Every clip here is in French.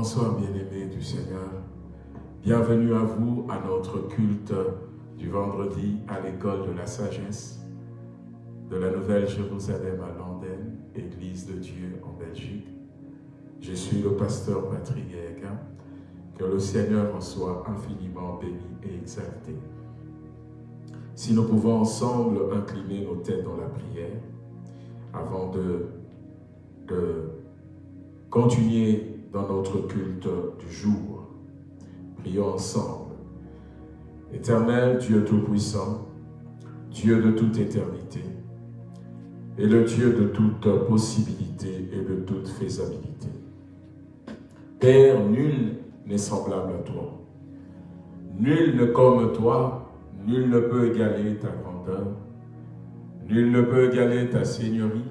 Bonsoir bien-aimés du Seigneur. Bienvenue à vous à notre culte du vendredi à l'école de la sagesse de la Nouvelle Jérusalem à Londres, Église de Dieu en Belgique. Je suis le pasteur Patrick. Que le Seigneur en soit infiniment béni et exalté. Si nous pouvons ensemble incliner nos têtes dans la prière, avant de continuer notre culte du jour. Prions ensemble. Éternel Dieu Tout-Puissant, Dieu de toute éternité, et le Dieu de toute possibilité et de toute faisabilité. Père, nul n'est semblable à toi. Nul ne comme toi, nul ne peut égaler ta grandeur, nul ne peut égaler ta seigneurie,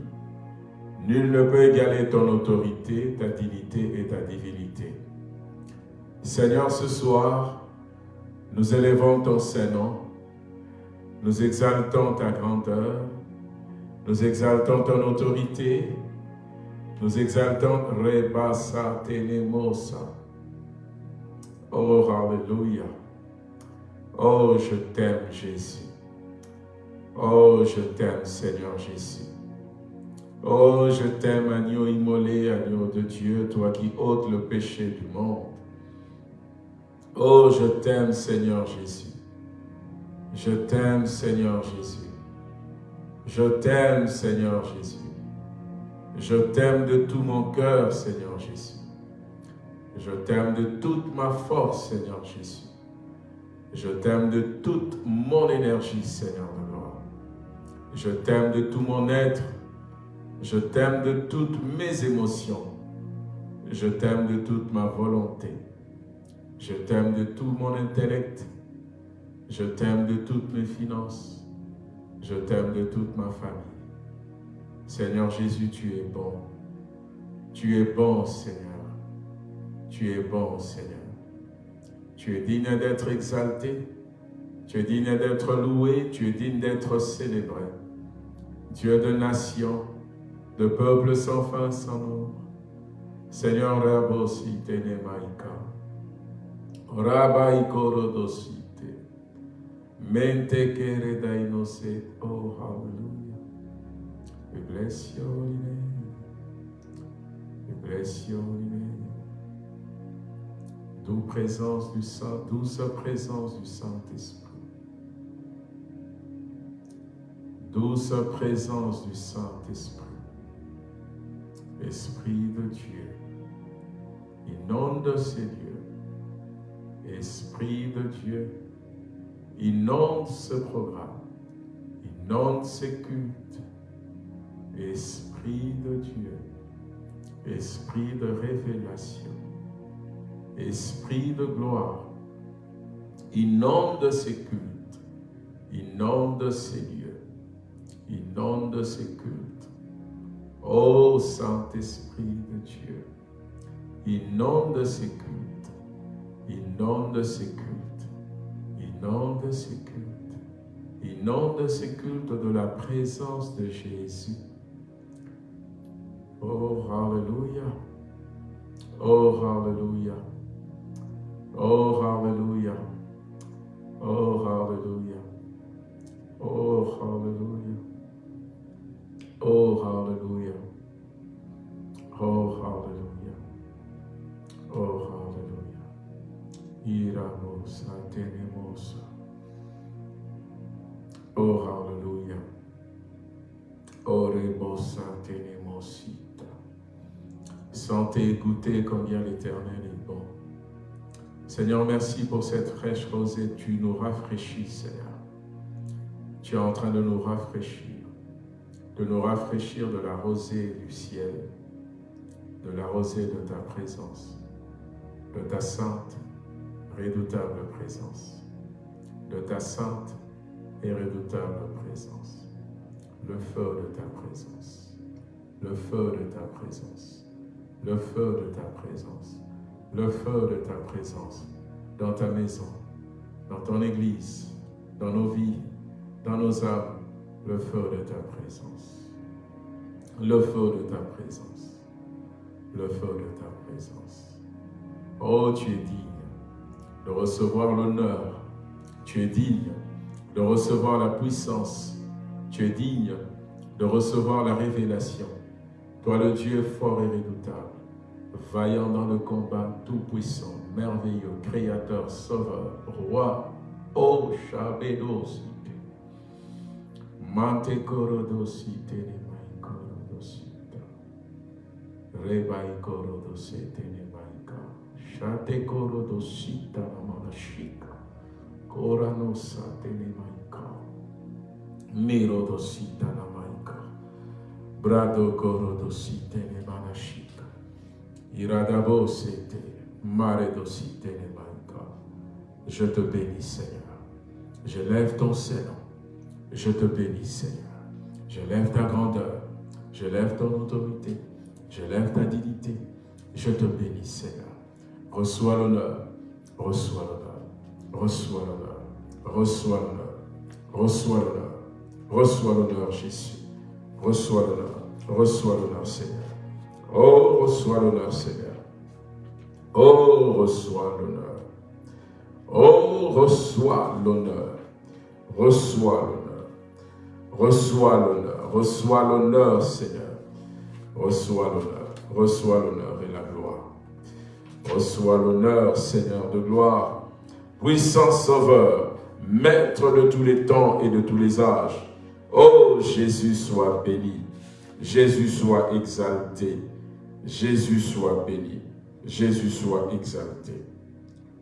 nul ne peut égaler ton autorité, ta dignité et ta divinité. Seigneur, ce soir, nous élevons ton Saint-Nom, nous exaltons ta grandeur, nous exaltons ton autorité, nous exaltons Rebasa Tenemosa. Oh, Alléluia. Oh, je t'aime, Jésus. Oh, je t'aime, Seigneur Jésus. Oh, je t'aime, agneau immolé, agneau de Dieu, toi qui ôtes le péché du monde. Oh, je t'aime, Seigneur Jésus. Je t'aime, Seigneur Jésus. Je t'aime, Seigneur Jésus. Je t'aime de tout mon cœur, Seigneur Jésus. Je t'aime de toute ma force, Seigneur Jésus. Je t'aime de toute mon énergie, Seigneur de gloire. Je t'aime de tout mon être. Je t'aime de toutes mes émotions. Je t'aime de toute ma volonté. Je t'aime de tout mon intellect. Je t'aime de toutes mes finances. Je t'aime de toute ma famille. Seigneur Jésus, tu es bon. Tu es bon, Seigneur. Tu es bon, Seigneur. Tu es digne d'être exalté. Tu es digne d'être loué. Tu es digne d'être célébré. Dieu de nations, de peuples sans fin, sans nombre. Seigneur, Rabosi Tenemaika. Rabaiko Rodosite. Mente kere. Oh, hallelujah. We bless your name. We bless. Douce présence du Saint, douce présence du Saint-Esprit. Douce présence du Saint-Esprit. Esprit de Dieu, inonde ces lieux. Esprit de Dieu, inonde ce programme, inonde ces cultes. Esprit de Dieu, Esprit de révélation, Esprit de gloire, inonde ces cultes, inonde ces lieux, inonde ces cultes. Ô Saint-Esprit de Dieu, inonde ces cultes, inonde ces cultes, inonde ces cultes, inonde ces cultes de la présence de Jésus. Oh, Alléluia. Oh, Alléluia. Oh, Alléluia. Oh, Alléluia. Oh, Alléluia. Oh, Alléluia. Oh, Alléluia. Oh, Alléluia. Iramosa, tenemosa. Oh, Alléluia. Oh, rebosa, tenemosita. Sentez goûtez combien l'Éternel est bon. Seigneur, merci pour cette fraîche rosée. Tu nous rafraîchis, Seigneur. Tu es en train de nous rafraîchir de nous rafraîchir de la rosée du ciel, de la rosée de ta présence, de ta sainte, redoutable présence, de ta sainte et redoutable présence, le feu de ta présence, le feu de ta présence, le feu de ta présence, le feu de ta présence dans ta maison, dans ton église, dans nos vies, dans nos âmes, le feu de ta présence. Le feu de ta présence. Le feu de ta présence. Oh, tu es digne de recevoir l'honneur. Tu es digne de recevoir la puissance. Tu es digne de recevoir la révélation. Toi, le Dieu fort et redoutable, vaillant dans le combat, tout-puissant, merveilleux, créateur, sauveur, roi, oh Shabedos, Mante. Rebai korodosite ne maika. Shate korodosita namanashika. Koranosate ne maika. Mirodosita namaika. Brado korodosite ne manashika. Iradabosete. Maredosite ne maika. Je te bénis, Seigneur. Je lève ton Seigneur je te bénis, Seigneur. Je lève ta grandeur. Je lève ton autorité. Je lève ta dignité. Je te bénis, Seigneur. Reçois l'honneur. Reçois l'honneur. Reçois l'honneur. Reçois l'honneur. Reçois l'honneur. Reçois l'honneur, Jésus. Reçois l'honneur. Reçois l'honneur, Seigneur. Oh, reçois l'honneur, Seigneur. Oh, reçois l'honneur. Oh, reçois l'honneur. Reçois l'honneur. Reçois l'honneur, reçois l'honneur, Seigneur. Reçois l'honneur, reçois l'honneur et la gloire. Reçois l'honneur, Seigneur de gloire. Puissant Sauveur, Maître de tous les temps et de tous les âges. Oh, Jésus soit béni. Jésus soit exalté. Jésus soit béni. Jésus soit exalté.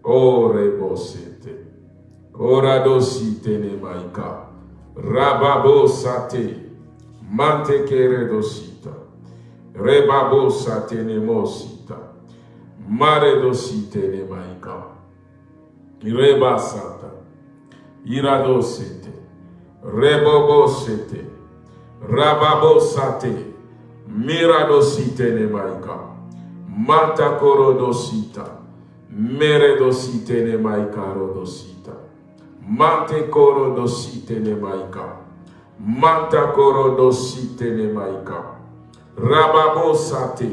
Oh, rebosete. Rababo sate, mantekere rebabo sate nemosita, mare dosite ne maika, reba sata, iradosete, rebobo sete, rababo sate, miradosite ne maika, mantakoro dosita, mere dosite ne maika rodosita. Mante koro dosite ne Rababo sate.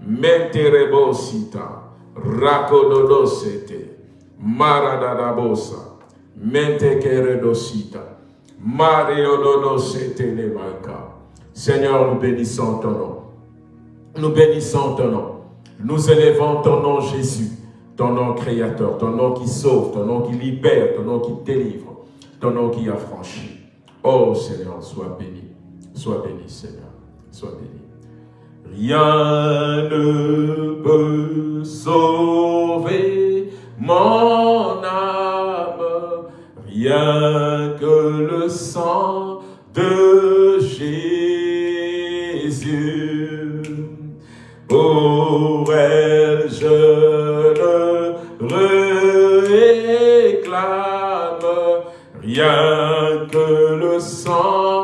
Mente rebosita. Rakododosete. Maradadabosa. Mente kere dosita. Mario dodosete ne maika. Seigneur, nous bénissons ton nom. Nous bénissons ton nom. Nous élevons ton nom, Jésus ton nom créateur, ton nom qui sauve, ton nom qui libère, ton nom qui délivre, ton nom qui affranchit. Oh Seigneur, sois béni, sois béni Seigneur, sois béni. Rien ne peut sauver mon âme, rien que le sang de Jésus. Pour elle, je réclame rien que le sang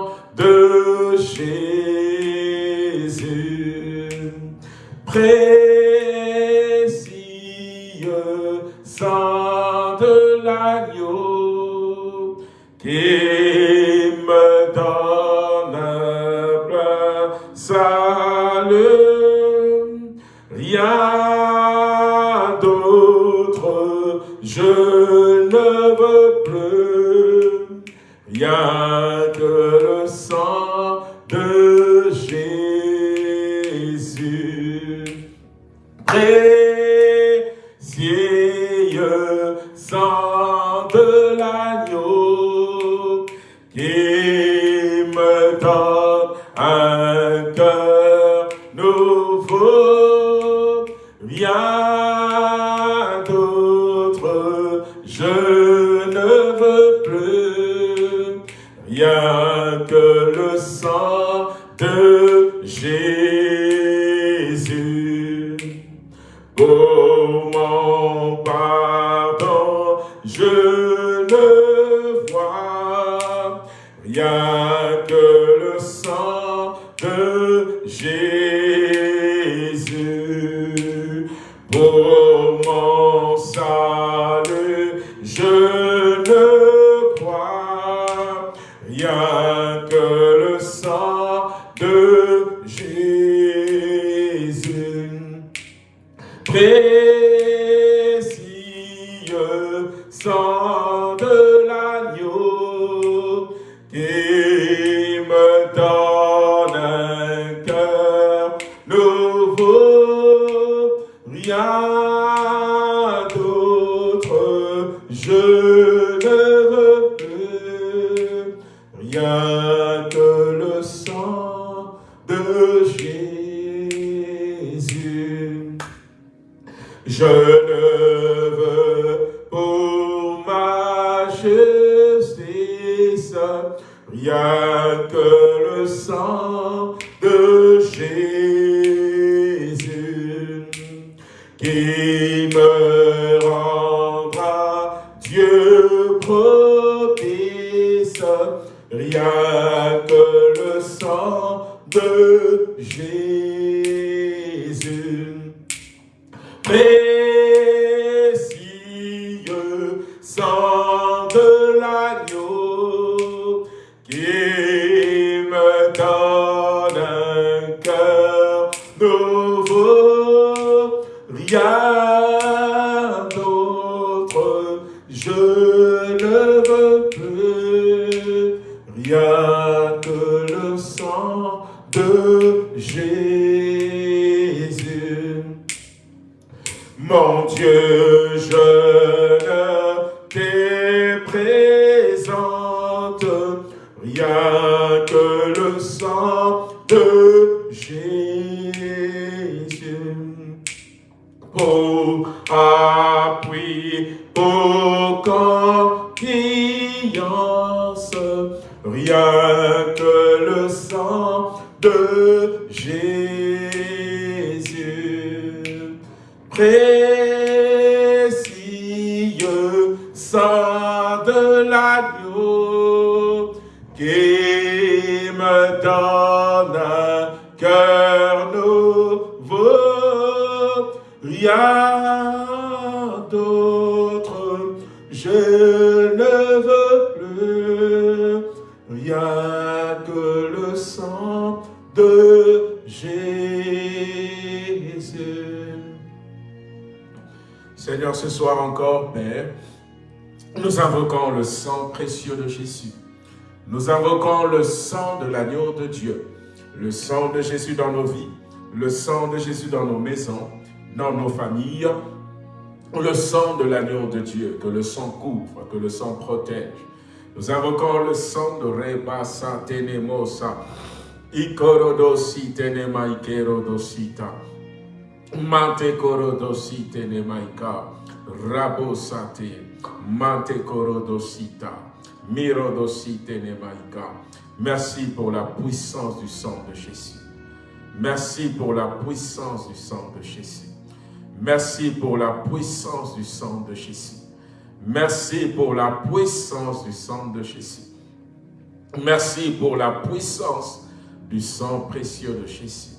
Dieu, sans que le sang de Jésus. Seigneur, ce soir encore, Père, nous invoquons le sang précieux de Jésus. Nous invoquons le sang de l'agneau de Dieu, le sang de Jésus dans nos vies, le sang de Jésus dans nos maisons, dans nos familles, le sang de l'agneau de Dieu, que le sang couvre, que le sang protège. Nous invoquons le sang de Reba Tenemosa, Ikorodosi Tenema Ikerodosita, Mante Korodosi Tenemaika, Rabosate, Mante Korodosita, Mirodosi Tenemaika. Merci pour la puissance du sang de Jésus. Merci pour la puissance du sang de Jésus. Merci pour la puissance du sang de Jésus. Merci pour la puissance du sang de Jésus. Merci pour la puissance du sang précieux de Jésus.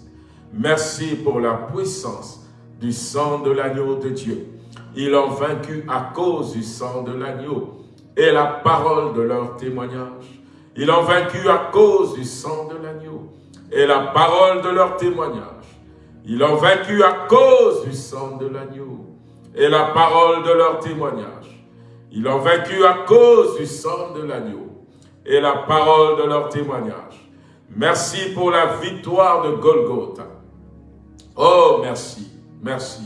Merci pour la puissance du sang de l'agneau de Dieu. Ils ont vaincu à cause du sang de l'agneau et la parole de leur témoignage. Ils ont vaincu à cause du sang de l'agneau et la parole de leur témoignage. Ils ont vaincu à cause du sang de l'agneau et la parole de leur témoignage. Ils ont vaincu à cause du sang de l'agneau et la parole de leur témoignage. Merci pour la victoire de Golgotha. Oh, merci, merci.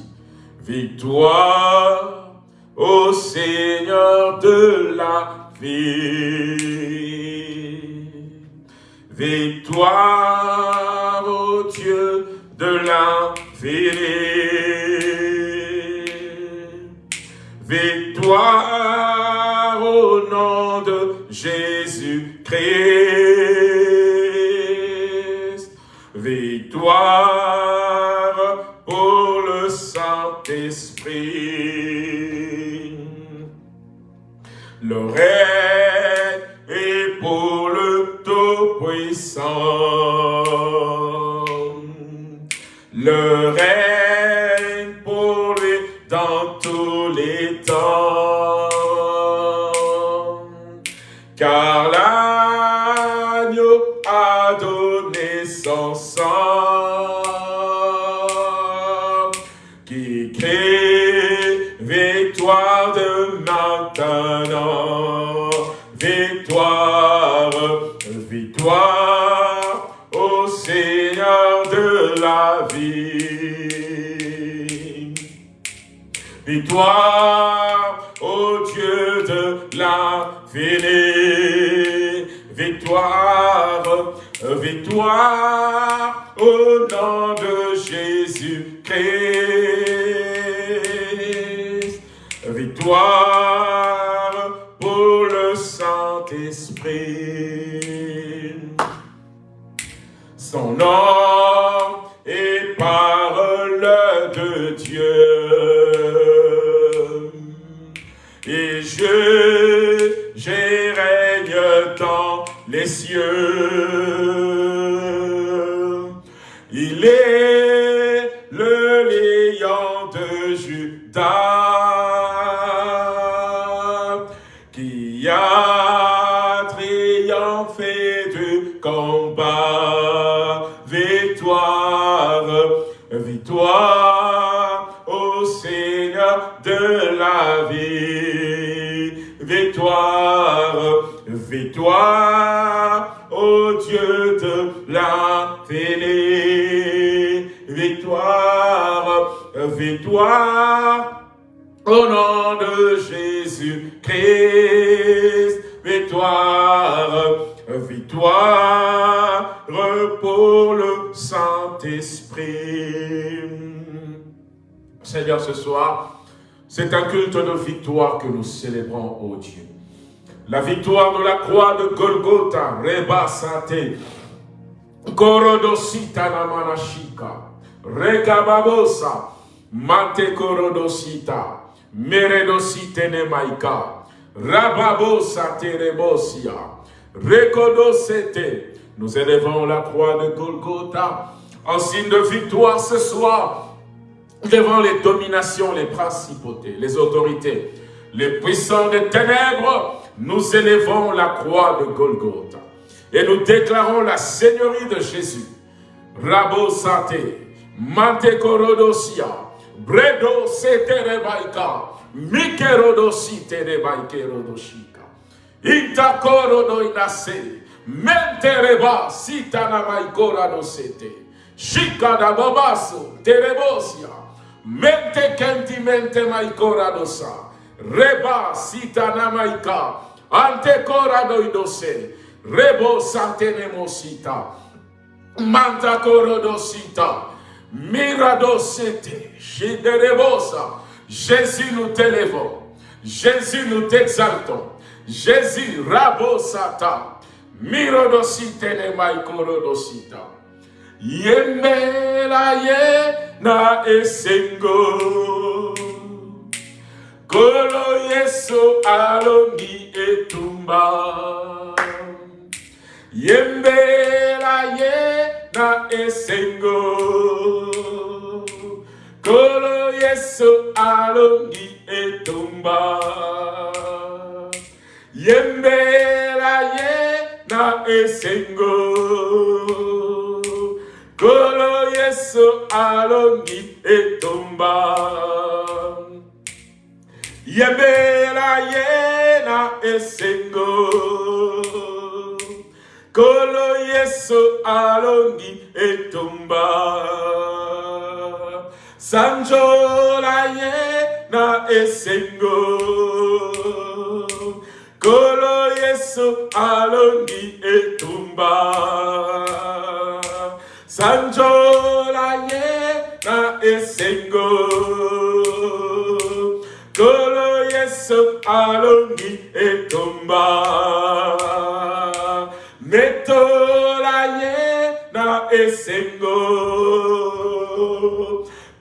Victoire au Seigneur de la vie. Victoire au Dieu de l'infini. Victoire au nom de Jésus-Christ. Victoire pour le Saint-Esprit. Le règne est pour le Tout-Puissant. Le règne Car l'agneau a donné son sang qui crie victoire de maintenant. Victoire, victoire au Seigneur de la vie. Victoire victoire au nom de Jésus-Christ. Victoire pour le Saint-Esprit. Son nom est parole de Dieu. Et je, règne dans les cieux. Victoire pour le Saint-Esprit. Seigneur, ce soir, c'est un culte de victoire que nous célébrons, ô Dieu. La victoire de la croix de Golgotha, Reba Sate, Korodosita Namanashika, Rekababosa, Mate Korodosita, Meredosite Nemaika, Rababosa Terebosia, Rekodosete. Nous élevons la croix de Golgotha en signe de victoire ce soir devant les dominations, les principautés, les autorités, les puissants des ténèbres, nous élevons la croix de Golgotha et nous déclarons la seigneurie de Jésus. Rabo Sate, Mante Korodosia, Bredo Rebaika, Mikerodosi Ita Korodo Inase, Mente Reba Sitana Maikora Dosete, Shika da Bobaso, Terebosia, Mente Kenti Mente Maikora Dosa, Reba Sitana Maika, Ante Kora Doidose, Rebo Santenemosita, Manta Korodosita, Miradosete, Shiderebosa. Jésus, nous t'élevons. Jésus, nous t'exaltons. Jésus, Rabosata, Mirodosite Nemaikorodosita. Yemela ye na esengo. Kolo yeso alongi etumba. Yembela ye na esengo. Kolo yeso alongi etumba. Yembela ye na esengo. Kolo yeso alongi etumba. Yembela ye na esengo. Kolo yeso alongi etumba. Sanjola ye na esengo. Kolo yeso alongi etumba. Sanjola ye na esengo. Kolo yeso alongi etumba. Metola ye na esengo.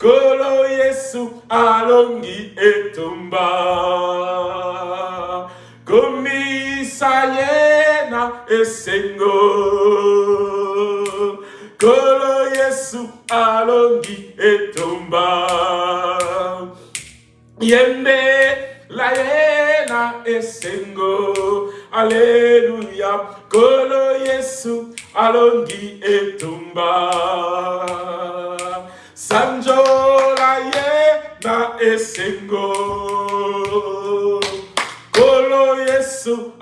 Kolo yesu alongi etumba. Komisa ye na esengo. Kolo yesu alongi etumba. Yembe la ye na esengo. Alléluia. Kolo yesu alongi etumba. Sanjola ye na esengo. Yesu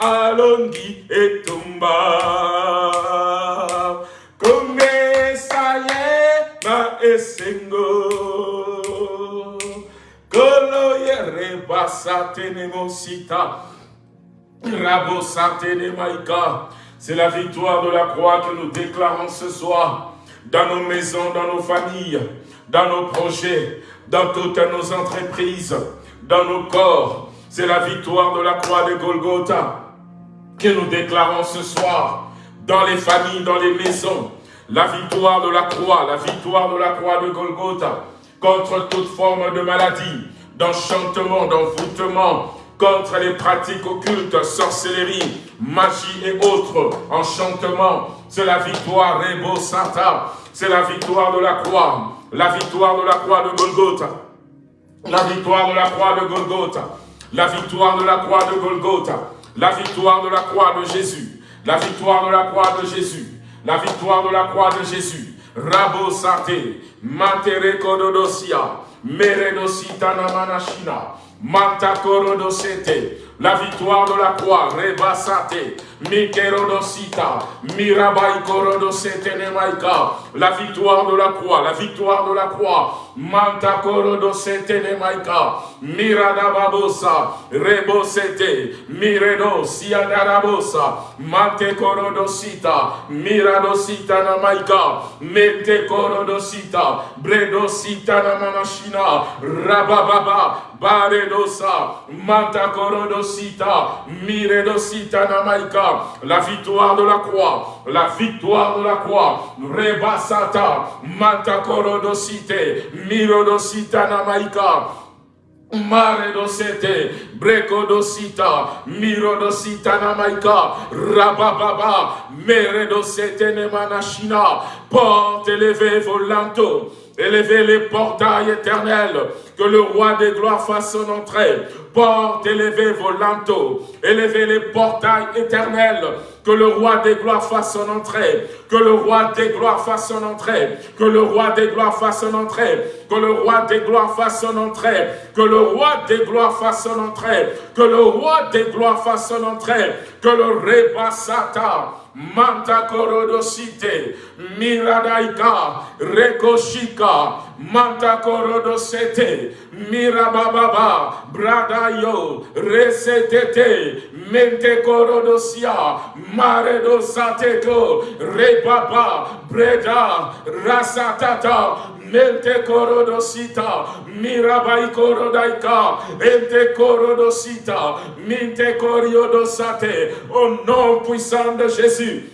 esengo. C'est la victoire de la croix que nous déclarons ce soir dans nos maisons, dans nos familles, dans nos projets, dans toutes nos entreprises, dans nos corps. C'est la victoire de la croix de Golgotha que nous déclarons ce soir dans les familles, dans les maisons. La victoire de la croix, la victoire de la croix de Golgotha contre toute forme de maladie, d'enchantement, d'envoûtement, contre les pratiques occultes, sorcellerie, magie et autres, enchantement. C'est la victoire, Rebo Santa. C'est la victoire de la croix. La victoire de la croix de Golgotha. La victoire de la croix de Golgotha. La victoire de la croix de Golgotha. La victoire de la croix de Jésus. La victoire de la croix de Jésus. La victoire de la croix de Jésus. Rabo Sate. Matere Kododosia. Meredosita Namanashina. Mantakorodosete, la victoire de la croix, Rebasate, Mikerodosita, Mirabai Korodosete la victoire de la croix, la victoire de la croix, Mantakorodosete Nemaika, Miradababosa, Rebosete, Miredo, Siadarabosa, Mantekorodosita, Miradosita Namaika, Mentekorodosita, Bredosita Namanashina, Rabababa, Baredosa, Mantakorodosita, Namaika, la victoire de la croix, la victoire de la croix, Rebasata, Mantakorodosite, Mirodosita Namaika, Maredosete, Brekodosita, Mirodosita Namaika, Rabababa, Meredosete Nemanashina, porte élevé volanto, élevez les portails éternels, que le roi des gloires fasse son entrée. Porte élevez vos linteaux, élevez les portails éternels, que le roi des gloires fasse son entrée, que le roi des gloires fasse son entrée, que le roi des gloires fasse son entrée, que le roi des gloires fasse son entrée, que le roi des gloires fasse son entrée, que le roi des gloires fasse son entrée, que le rebassata, Manta korodosite, miradaika, rekoshika, manta korodosete, mirabababa, bradayo, resetete, mente korodosia, maredosateko, rebaba, breda, rasatata, mirabai ente au nom puissant de Jésus,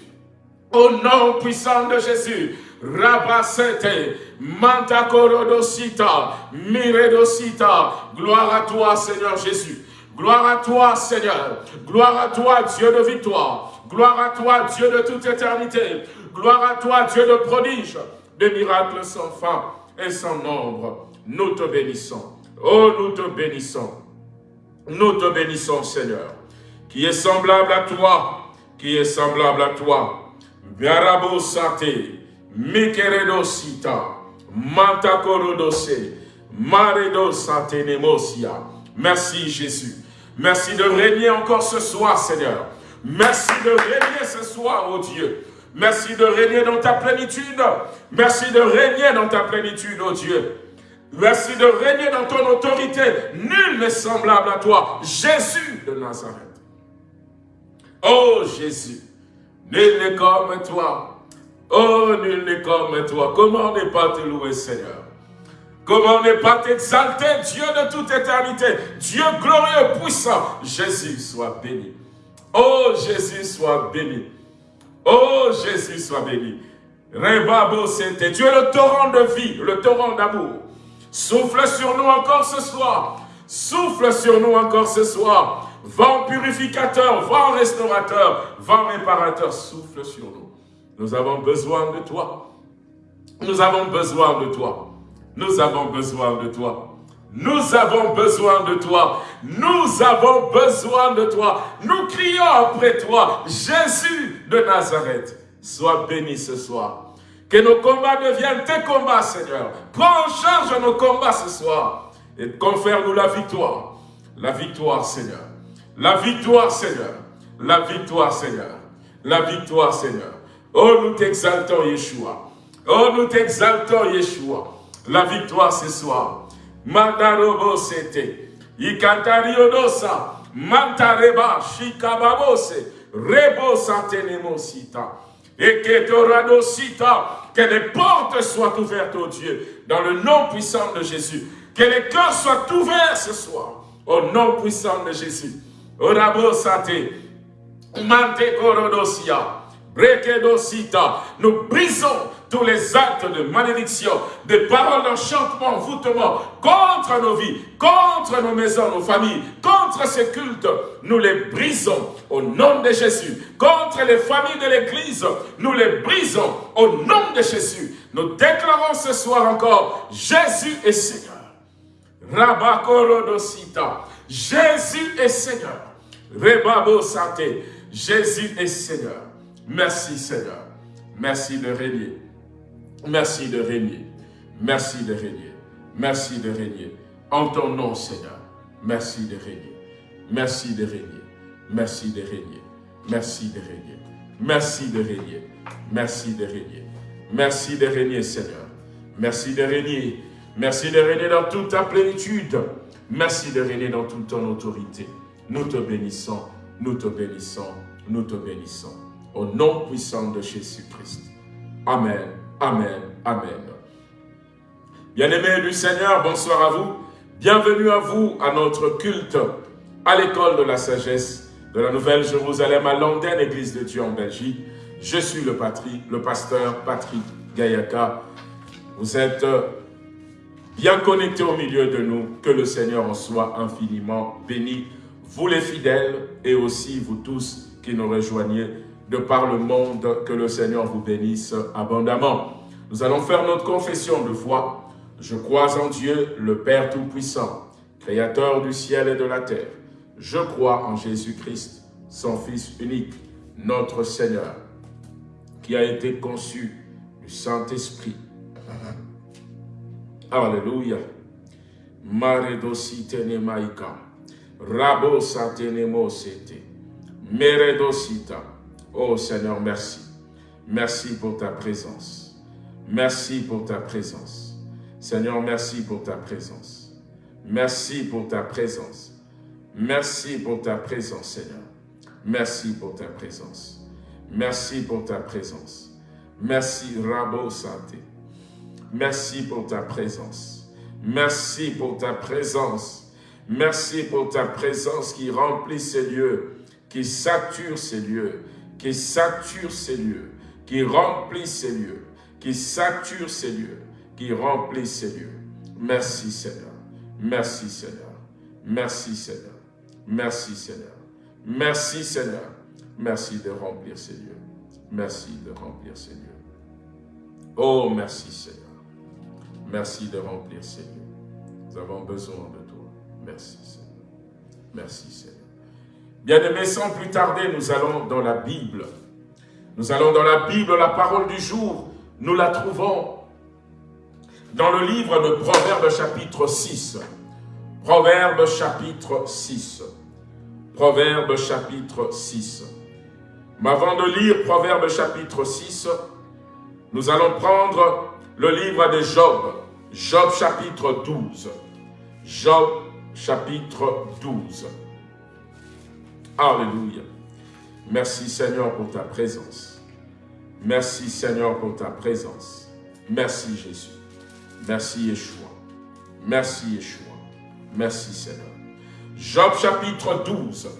au nom puissant de Jésus, Rabasete, Manta Korodosita, Miredosita, gloire à toi Seigneur Jésus, gloire à toi Seigneur, gloire à toi Dieu de victoire, gloire à toi Dieu de toute éternité, gloire à toi Dieu de prodige, des miracles sans fin et sans nombre. Nous te bénissons. Oh, nous te bénissons. Nous te bénissons, Seigneur, qui est semblable à toi, qui est semblable à toi. Biarabo Sate, Mikeredo Sita, Nemosia. Merci, Jésus. Merci de régner encore ce soir, Seigneur. Merci de régner ce soir, oh Dieu. Merci de régner dans ta plénitude. Merci de régner dans ta plénitude, oh Dieu. Merci de régner dans ton autorité. Nul n'est semblable à toi. Jésus de Nazareth. Oh Jésus, nul n'est comme toi. Oh, nul n'est comme toi. Comment ne pas te louer, Seigneur? Comment ne pas t'exalter, Dieu de toute éternité, Dieu glorieux, puissant. Jésus soit béni. Oh, Jésus soit béni. Oh Jésus, soit béni. Rebabo c'était. Tu es le torrent de vie, le torrent d'amour. Souffle sur nous encore ce soir. Souffle sur nous encore ce soir. Vent purificateur, vent restaurateur, vent réparateur, souffle sur nous. Nous avons besoin de toi. Nous avons besoin de toi. Nous avons besoin de toi. Nous avons besoin de toi. Nous avons besoin de toi. Nous crions après toi. Jésus de Nazareth, sois béni ce soir. Que nos combats deviennent tes combats, Seigneur. Prends en charge nos combats ce soir. Et confère-nous la victoire. La victoire, Seigneur. La victoire, Seigneur. La victoire, Seigneur. La victoire, Seigneur. Oh, nous t'exaltons, Yeshua. Oh, nous t'exaltons, Yeshua. La victoire ce soir. Mandarobo sete. Ikantariodosa. Mantareba shikababose. Rebo santenemosita. Et que que les portes soient ouvertes, au Dieu, dans le nom puissant de Jésus. Que les cœurs soient ouverts ce soir, au nom puissant de Jésus. Orabo mante korodosia. Nous brisons tous les actes de malédiction, des paroles d'enchantement, voûtement, contre nos vies, contre nos maisons, nos familles, contre ces cultes. Nous les brisons au nom de Jésus. Contre les familles de l'Église, nous les brisons au nom de Jésus. Nous déclarons ce soir encore, Jésus est Seigneur. Rabakorodosita. Jésus est Seigneur. Rebabo Santé. Jésus est Seigneur. Merci Seigneur. Merci de régner. Merci de régner. Merci de régner. Merci de régner. En ton nom Seigneur. Merci de régner. Merci de régner. Merci de régner. Merci de régner. Merci de régner. Merci de régner. Merci de régner Seigneur. Merci de régner. Merci de régner dans toute ta plénitude. Merci de régner dans toute ton autorité. Nous te bénissons, nous te bénissons, nous te bénissons. Au nom puissant de Jésus-Christ. Amen, Amen, Amen. Bien-aimés du Seigneur, bonsoir à vous. Bienvenue à vous à notre culte à l'école de la sagesse de la Nouvelle Jérusalem à Londres, Église de Dieu en Belgique. Je suis le, patrie, le pasteur Patrick Gayaka. Vous êtes bien connectés au milieu de nous. Que le Seigneur en soit infiniment béni. Vous les fidèles et aussi vous tous qui nous rejoignez de par le monde, que le Seigneur vous bénisse abondamment. Nous allons faire notre confession de foi. Je crois en Dieu, le Père Tout-Puissant, Créateur du ciel et de la terre. Je crois en Jésus-Christ, son Fils unique, notre Seigneur, qui a été conçu du Saint-Esprit. Alléluia. Maredosi maika. Rabo satenemo. Meredosita. Oh Seigneur, merci. Merci pour ta présence. Merci pour ta présence. Seigneur, merci pour ta présence. Merci pour ta présence. Merci pour ta présence, Seigneur. Merci pour ta présence. Merci pour ta présence. Merci, Rabo Santé. Merci pour ta présence. Merci pour ta présence. Merci pour ta présence qui remplit ces lieux, qui sature ces lieux, qui sature ces lieux, qui remplit ces lieux, qui sature ces lieux, qui remplit ces lieux. Merci Seigneur, merci Seigneur, merci Seigneur, merci Seigneur, merci Seigneur, merci de remplir ces lieux, merci de remplir ces lieux. Oh, merci Seigneur, merci de remplir ces lieux. Nous avons besoin de toi. Merci Seigneur, merci Seigneur. Bien-aimés, sans plus tarder, nous allons dans la Bible. Nous allons dans la Bible, la parole du jour. Nous la trouvons dans le livre de Proverbes chapitre 6. Proverbes chapitre 6. Proverbes chapitre 6. Mais avant de lire Proverbes chapitre 6, nous allons prendre le livre de Job. Job chapitre 12. Job chapitre 12. Alléluia. Merci Seigneur pour ta présence. Merci Seigneur pour ta présence. Merci Jésus. Merci Yeshua. Merci Yeshua. Merci Seigneur. Job chapitre 12,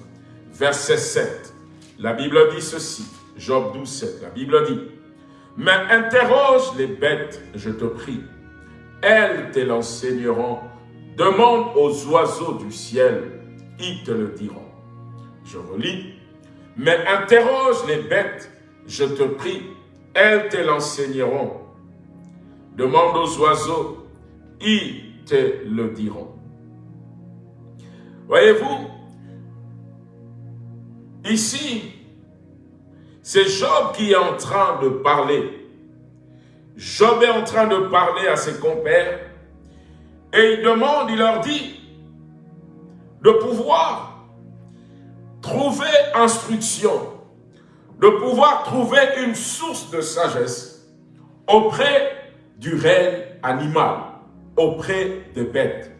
verset 7. La Bible dit ceci. Job 12, 7. La Bible dit, Mais interroge les bêtes, je te prie. Elles te l'enseigneront. Demande aux oiseaux du ciel, ils te le diront. Je relis. Mais interroge les bêtes, je te prie, elles te l'enseigneront. Demande aux oiseaux, ils te le diront. Voyez-vous, ici, c'est Job qui est en train de parler. Job est en train de parler à ses compères et il demande, il leur dit de pouvoir trouver instruction, de pouvoir trouver une source de sagesse auprès du règne animal, auprès des bêtes.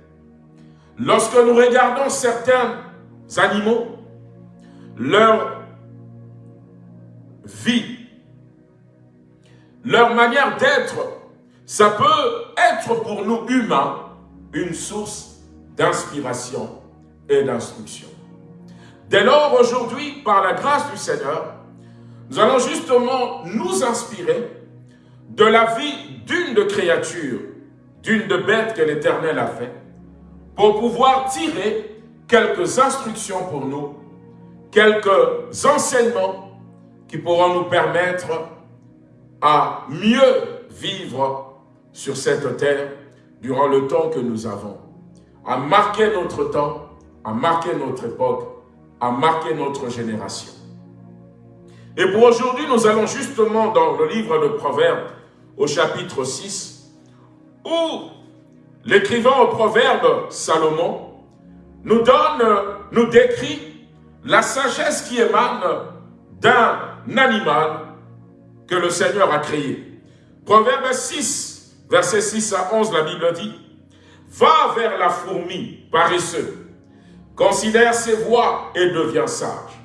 Lorsque nous regardons certains animaux, leur vie, leur manière d'être, ça peut être pour nous humains une source d'inspiration et d'instruction. Dès lors, aujourd'hui, par la grâce du Seigneur, nous allons justement nous inspirer de la vie d'une de créatures, d'une de bêtes que l'Éternel a fait, pour pouvoir tirer quelques instructions pour nous, quelques enseignements qui pourront nous permettre à mieux vivre sur cette terre durant le temps que nous avons, à marquer notre temps, à marquer notre époque, à marquer notre génération. Et pour aujourd'hui, nous allons justement dans le livre de Proverbes, au chapitre 6, où l'écrivain au Proverbe, Salomon, nous donne, nous décrit la sagesse qui émane d'un animal que le Seigneur a créé. Proverbe 6, verset 6 à 11, la Bible dit, « Va vers la fourmi, paresseux, considère ses voies et deviens sage.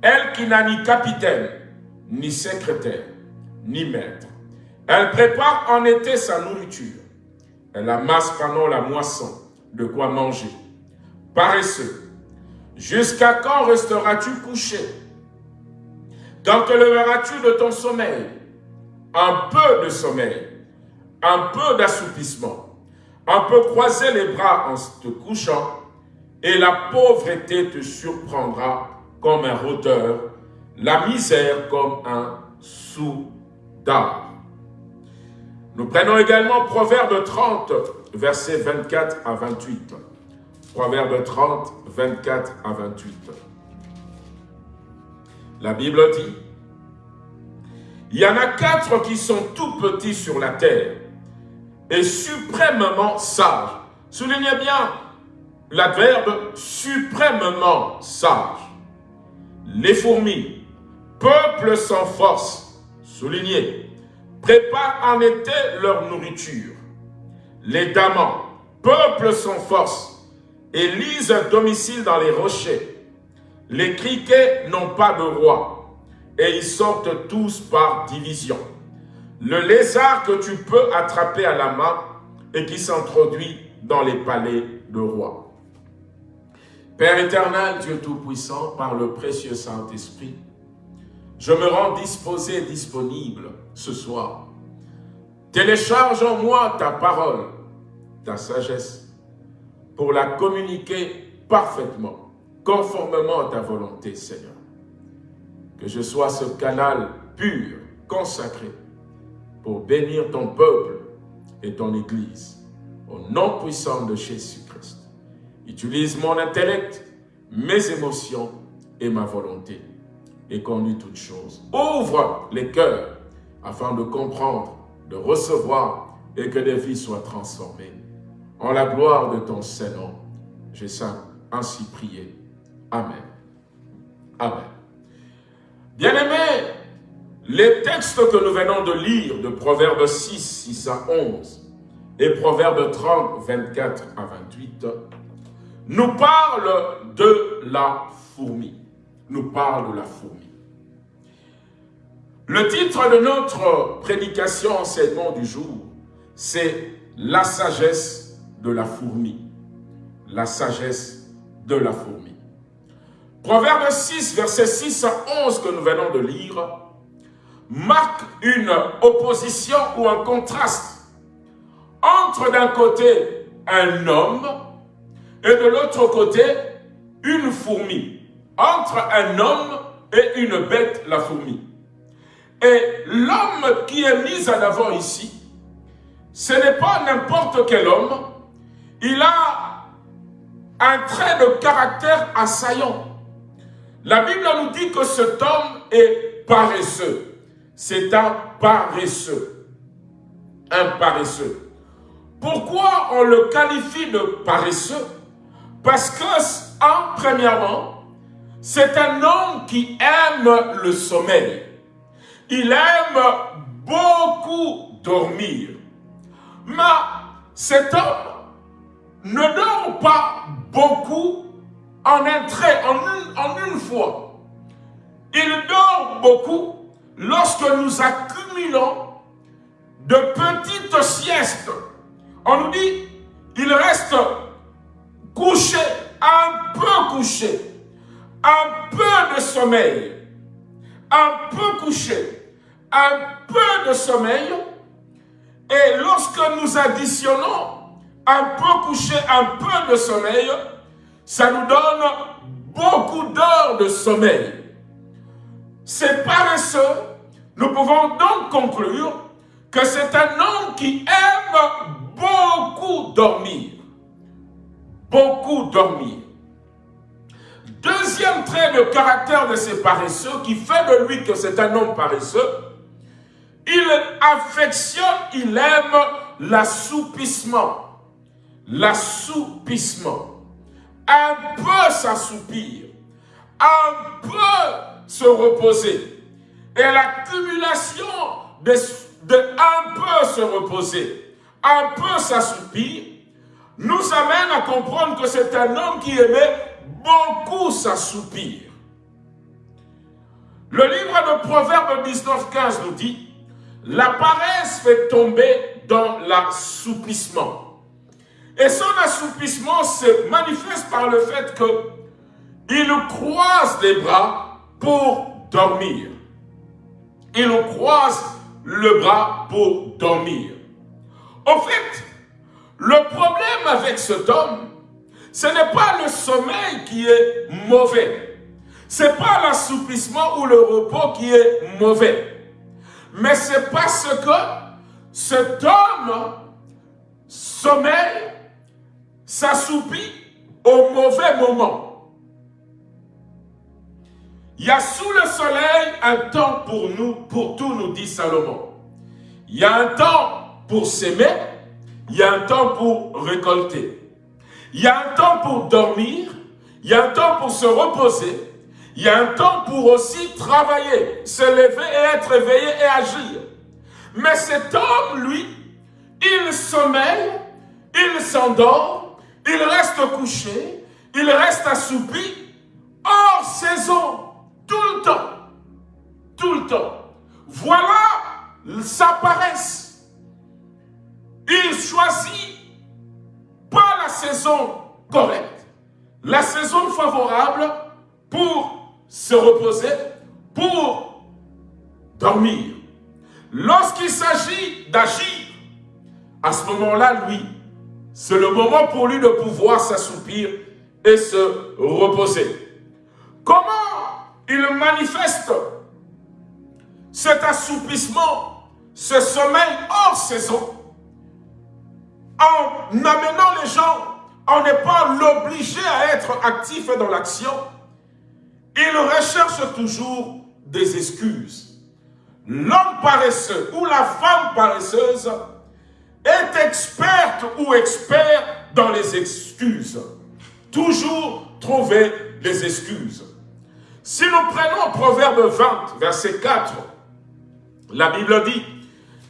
Elle qui n'a ni capitaine, ni secrétaire, ni maître. Elle prépare en été sa nourriture. Elle amasse pendant la moisson de quoi manger. Paresseux, jusqu'à quand resteras-tu couché? Quand te leveras-tu de ton sommeil? Un peu de sommeil, un peu d'assoupissement, un peu croiser les bras en te couchant, et la pauvreté te surprendra comme un rôdeur, la misère comme un soudard. Nous prenons également Proverbe 30, versets 24 à 28. Proverbe 30, 24 à 28. La Bible dit, il y en a quatre qui sont tout petits sur la terre et suprêmement sages. Soulignez bien l'adverbe suprêmement sage. Les fourmis, peuple sans force, souligné, préparent en été leur nourriture. Les damans, peuple sans force, élisent un domicile dans les rochers. Les criquets n'ont pas de roi, et ils sortent tous par division. Le lézard que tu peux attraper à la main et qui s'introduit dans les palais de rois. Père éternel, Dieu Tout-Puissant, par le précieux Saint-Esprit, je me rends disposé et disponible ce soir. Télécharge en moi ta parole, ta sagesse, pour la communiquer parfaitement, conformément à ta volonté, Seigneur. Que je sois ce canal pur, consacré, pour bénir ton peuple et ton Église, au nom puissant de Jésus-Christ. Utilise mon intellect, mes émotions et ma volonté et conduis toutes choses. Ouvre les cœurs afin de comprendre, de recevoir et que des vies soient transformées. En la gloire de ton Saint-Nom, j'ai ainsi prié. Amen. Amen. Bien-aimés, les textes que nous venons de lire de Proverbes 6, 6 à 11 et Proverbes 30, 24 à 28 nous parle de la fourmi. Nous parle de la fourmi. Le titre de notre prédication enseignement du jour, c'est la sagesse de la fourmi. La sagesse de la fourmi. Proverbe 6, verset 6 à 11 que nous venons de lire, marque une opposition ou un contraste entre d'un côté un homme et de l'autre côté, une fourmi. Entre un homme et une bête, la fourmi. Et l'homme qui est mis en avant ici, ce n'est pas n'importe quel homme. Il a un trait de caractère assaillant. La Bible nous dit que cet homme est paresseux. C'est un paresseux. Un paresseux. Pourquoi on le qualifie de paresseux? Parce que, en, premièrement, c'est un homme qui aime le sommeil. Il aime beaucoup dormir. Mais cet homme ne dort pas beaucoup en un trait, en une, fois. Il dort beaucoup lorsque nous accumulons de petites siestes. On nous dit, il reste couché, un peu couché, un peu de sommeil, un peu couché, un peu de sommeil, et lorsque nous additionnons un peu couché, un peu de sommeil, ça nous donne beaucoup d'heures de sommeil. C'est paresseux. Nous pouvons donc conclure que c'est un homme qui aime beaucoup dormir. Beaucoup dormir. Deuxième trait de caractère de ces paresseux qui fait de lui que c'est un homme paresseux, il affectionne, il aime l'assoupissement. L'assoupissement. Un peu s'assoupir. Un peu se reposer. Et l'accumulation de, de un peu se reposer, un peu s'assoupir, nous amène à comprendre que c'est un homme qui aimait beaucoup s'assoupir. Le livre de Proverbes 19.15 nous dit la paresse fait tomber dans l'assoupissement. Et son assoupissement se manifeste par le fait que il croise les bras pour dormir. Il croise le bras pour dormir. En fait, le problème avec cet homme, ce n'est pas le sommeil qui est mauvais. Ce n'est pas l'assouplissement ou le repos qui est mauvais. Mais c'est parce que cet homme sommeille, s'assoupit au mauvais moment. Il y a sous le soleil un temps pour nous, pour tout, nous dit Salomon. Il y a un temps pour s'aimer, il y a un temps pour récolter. Il y a un temps pour dormir, il y a un temps pour se reposer, il y a un temps pour aussi travailler, se lever et être éveillé et agir. Mais cet homme, lui, il sommeille, il s'endort, il reste couché, il reste assoupi, hors saison, tout le temps. Tout le temps. Voilà sa paresse. Il choisit pas la saison correcte, la saison favorable pour se reposer pour dormir. Lorsqu'il s'agit d'agir, à ce moment-là, lui, c'est le moment pour lui de pouvoir s'assoupir et se reposer. Comment il manifeste cet assoupissement, ce sommeil hors saison? En amenant les gens, on n'est pas l'obligé à être actif dans l'action, il recherche toujours des excuses. L'homme paresseux ou la femme paresseuse est experte ou expert dans les excuses. Toujours trouver des excuses. Si nous prenons Proverbe 20, verset 4, la Bible dit,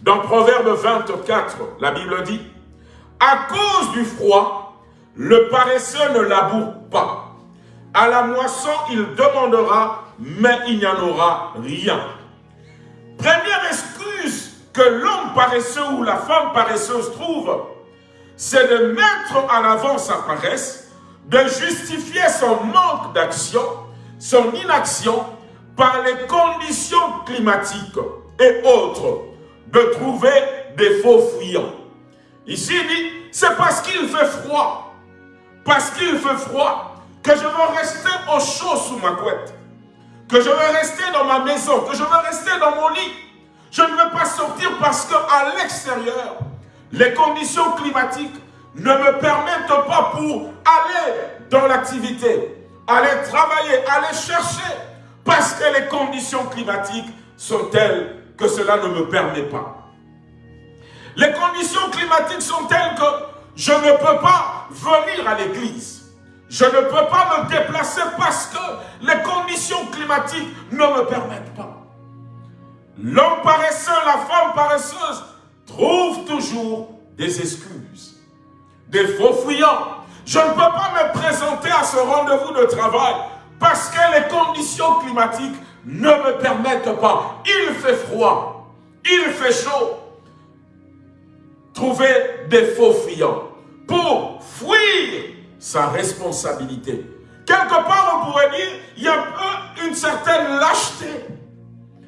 dans Proverbe 24, la Bible dit, à cause du froid, le paresseux ne laboure pas à la moisson, il demandera, mais il n'y en aura rien. Première excuse que l'homme paresseux ou la femme paresseuse trouve, c'est de mettre en avant sa paresse, de justifier son manque d'action, son inaction, par les conditions climatiques et autres, de trouver des faux fuyants. Ici, il dit, c'est parce qu'il fait froid. Parce qu'il fait froid, que je veux rester au chaud sous ma couette, que je veux rester dans ma maison, que je veux rester dans mon lit. Je ne veux pas sortir parce qu'à l'extérieur, les conditions climatiques ne me permettent pas pour aller dans l'activité, aller travailler, aller chercher, parce que les conditions climatiques sont telles que cela ne me permet pas. Les conditions climatiques sont telles que je ne peux pas venir à l'église. Je ne peux pas me déplacer parce que les conditions climatiques ne me permettent pas. L'homme paresseux, la femme paresseuse trouve toujours des excuses. des faux fuyants. Je ne peux pas me présenter à ce rendez-vous de travail parce que les conditions climatiques ne me permettent pas. Il fait froid, il fait chaud. Trouver des faux fuyants pour fuir sa responsabilité. Quelque part, on pourrait dire, il y a une certaine lâcheté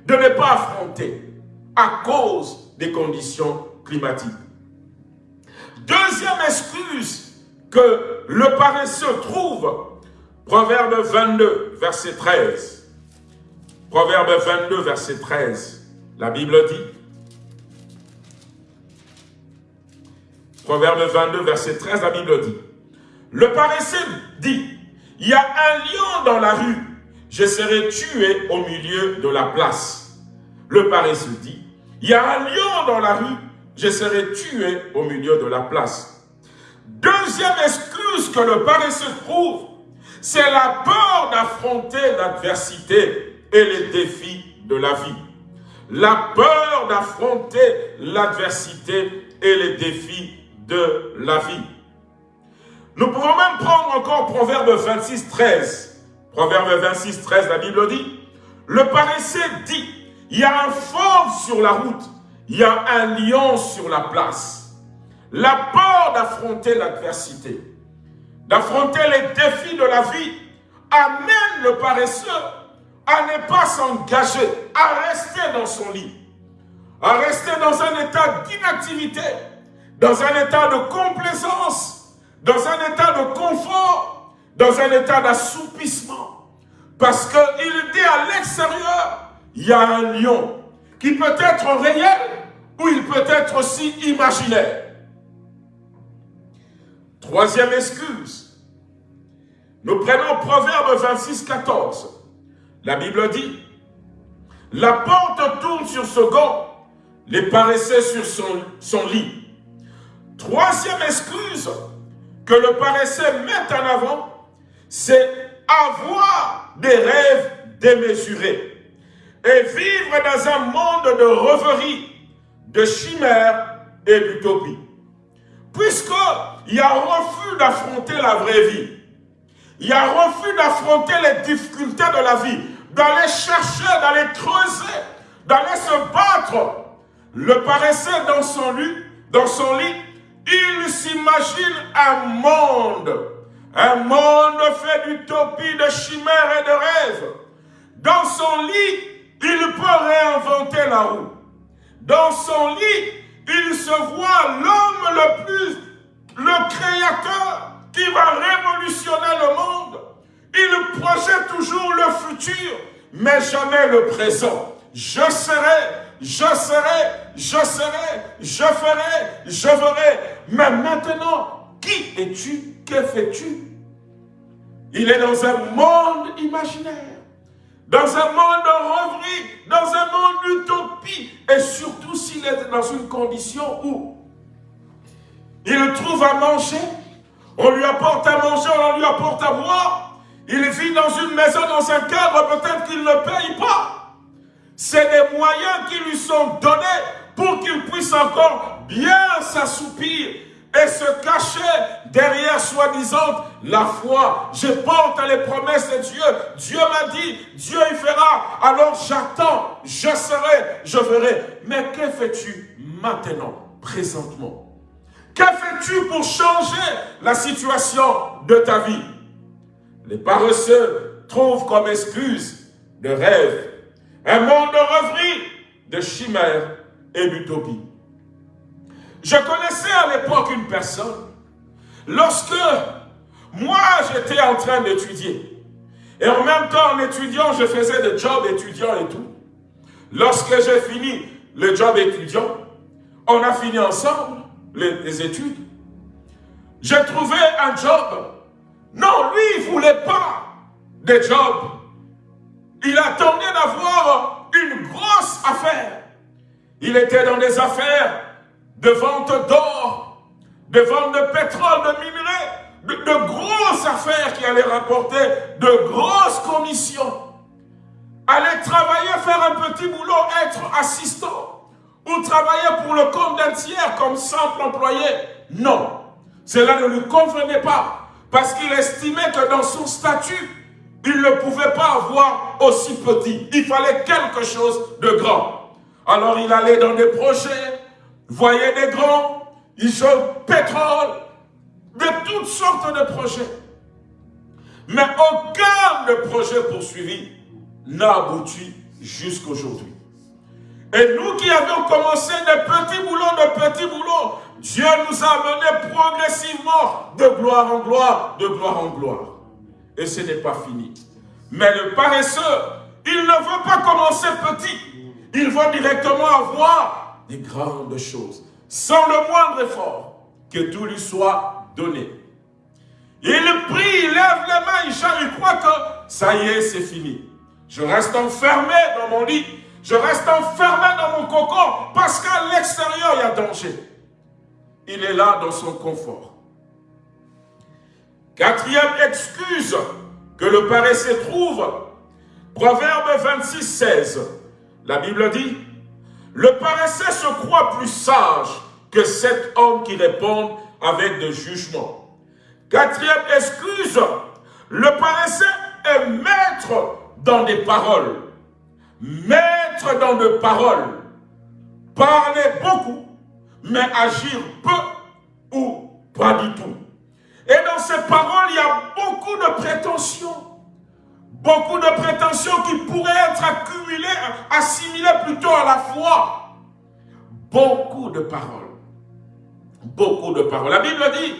de ne pas affronter à cause des conditions climatiques. Deuxième excuse que le paresseux trouve, Proverbe 22, verset 13. Proverbe 22, verset 13. La Bible dit, Proverbe 22, verset 13, la Bible dit, le paresseux dit, il y a un lion dans la rue, je serai tué au milieu de la place. Le paresseux dit, il y a un lion dans la rue, je serai tué au milieu de la place. Deuxième excuse que le paresseux trouve, c'est la peur d'affronter l'adversité et les défis de la vie. La peur d'affronter l'adversité et les défis de la vie. Nous pouvons même prendre encore Proverbe 26, 13. Proverbe 26, 13, la Bible dit, le paresseux dit, il y a un fauve sur la route, il y a un lion sur la place. La peur d'affronter l'adversité, d'affronter les défis de la vie, amène le paresseux à ne pas s'engager, à rester dans son lit, à rester dans un état d'inactivité, dans un état de complaisance, dans un état de confort, dans un état d'assoupissement. Parce qu'il dit à l'extérieur, il y a un lion qui peut être réel ou il peut être aussi imaginaire. Troisième excuse. Nous prenons Proverbe 26, 14. La Bible dit, la porte tourne sur ce gant, les paresseux sur son lit. Troisième excuse que le paresseux met en avant, c'est avoir des rêves démesurés et vivre dans un monde de rêverie, de chimères et d'utopie. Puisqu'il y a refus d'affronter la vraie vie, il y a refus d'affronter les difficultés de la vie, d'aller chercher, d'aller creuser, d'aller se battre. Le paresseux dans son lit, dans son lit, il s'imagine un monde, un monde fait d'utopie, de chimères et de rêves. Dans son lit, il peut réinventer la roue. Dans son lit, il se voit l'homme le plus, le créateur qui va révolutionner le monde. Il projette toujours le futur, mais jamais le présent. Je serai, je serai, je serai, je ferai, je ferai. Mais maintenant, qui es-tu? Que fais-tu? Il est dans un monde imaginaire dans un monde de rêverie, dans un monde d'utopie, et surtout s'il est dans une condition où il trouve à manger, on lui apporte à manger, on lui apporte à boire, il vit dans une maison, dans un cadre, peut-être qu'il ne paye pas. C'est des moyens qui lui sont donnés pour qu'il puisse encore bien s'assoupir et se cacher derrière soi-disant la foi. Je porte les promesses de Dieu. Dieu m'a dit, Dieu y fera. Alors j'attends, je serai, je verrai. Mais que fais-tu maintenant, présentement? Que fais-tu pour changer la situation de ta vie? Les paresseux trouvent comme excuse de rêve un monde de rêverie, de chimère et d'utopie. Je connaissais à l'époque une personne, lorsque moi j'étais en train d'étudier, et en même temps en étudiant, je faisais des jobs étudiants et tout. Lorsque j'ai fini le job étudiant, on a fini ensemble les, études. J'ai trouvé un job. Non, lui, il ne voulait pas des jobs. Il attendait d'avoir une grosse affaire. Il était dans des affaires de vente d'or, de vente de pétrole, de minerais, de, grosses affaires qui allaient rapporter de grosses commissions. Aller travailler, faire un petit boulot, être assistant, ou travailler pour le compte d'un tiers comme simple employé. Non. Cela ne lui convenait pas, parce qu'il estimait que dans son statut, il ne pouvait pas avoir aussi petit. Il fallait quelque chose de grand. Alors il allait dans des projets, voyait des grands, il le pétrole, de toutes sortes de projets. Mais aucun de projets poursuivis n'a abouti jusqu'aujourd'hui. Et nous qui avions commencé des petits boulots, de petits boulots, Dieu nous a amenés progressivement de gloire en gloire, de gloire en gloire. Et ce n'est pas fini. Mais le paresseux, il ne veut pas commencer petit. Il veut directement avoir des grandes choses, sans le moindre effort, que tout lui soit donné. Il prie, il lève les mains, il, il croit que ça y est, c'est fini. Je reste enfermé dans mon lit, je reste enfermé dans mon cocon, parce qu'à l'extérieur, il y a danger. Il est là dans son confort. Quatrième excuse que le paresseux trouve, Proverbe 26, 16. La Bible dit, le paresseux se croit plus sage que cet homme qui répond avec de jugement. Quatrième excuse, le paresseux est maître dans des paroles. Maître dans des paroles. Parler beaucoup, mais agir peu ou pas du tout. Et dans ces paroles, il y a beaucoup de prétentions. Beaucoup de prétentions qui pourraient être accumulées, assimilées plutôt à la foi. Beaucoup de paroles. Beaucoup de paroles. La Bible dit,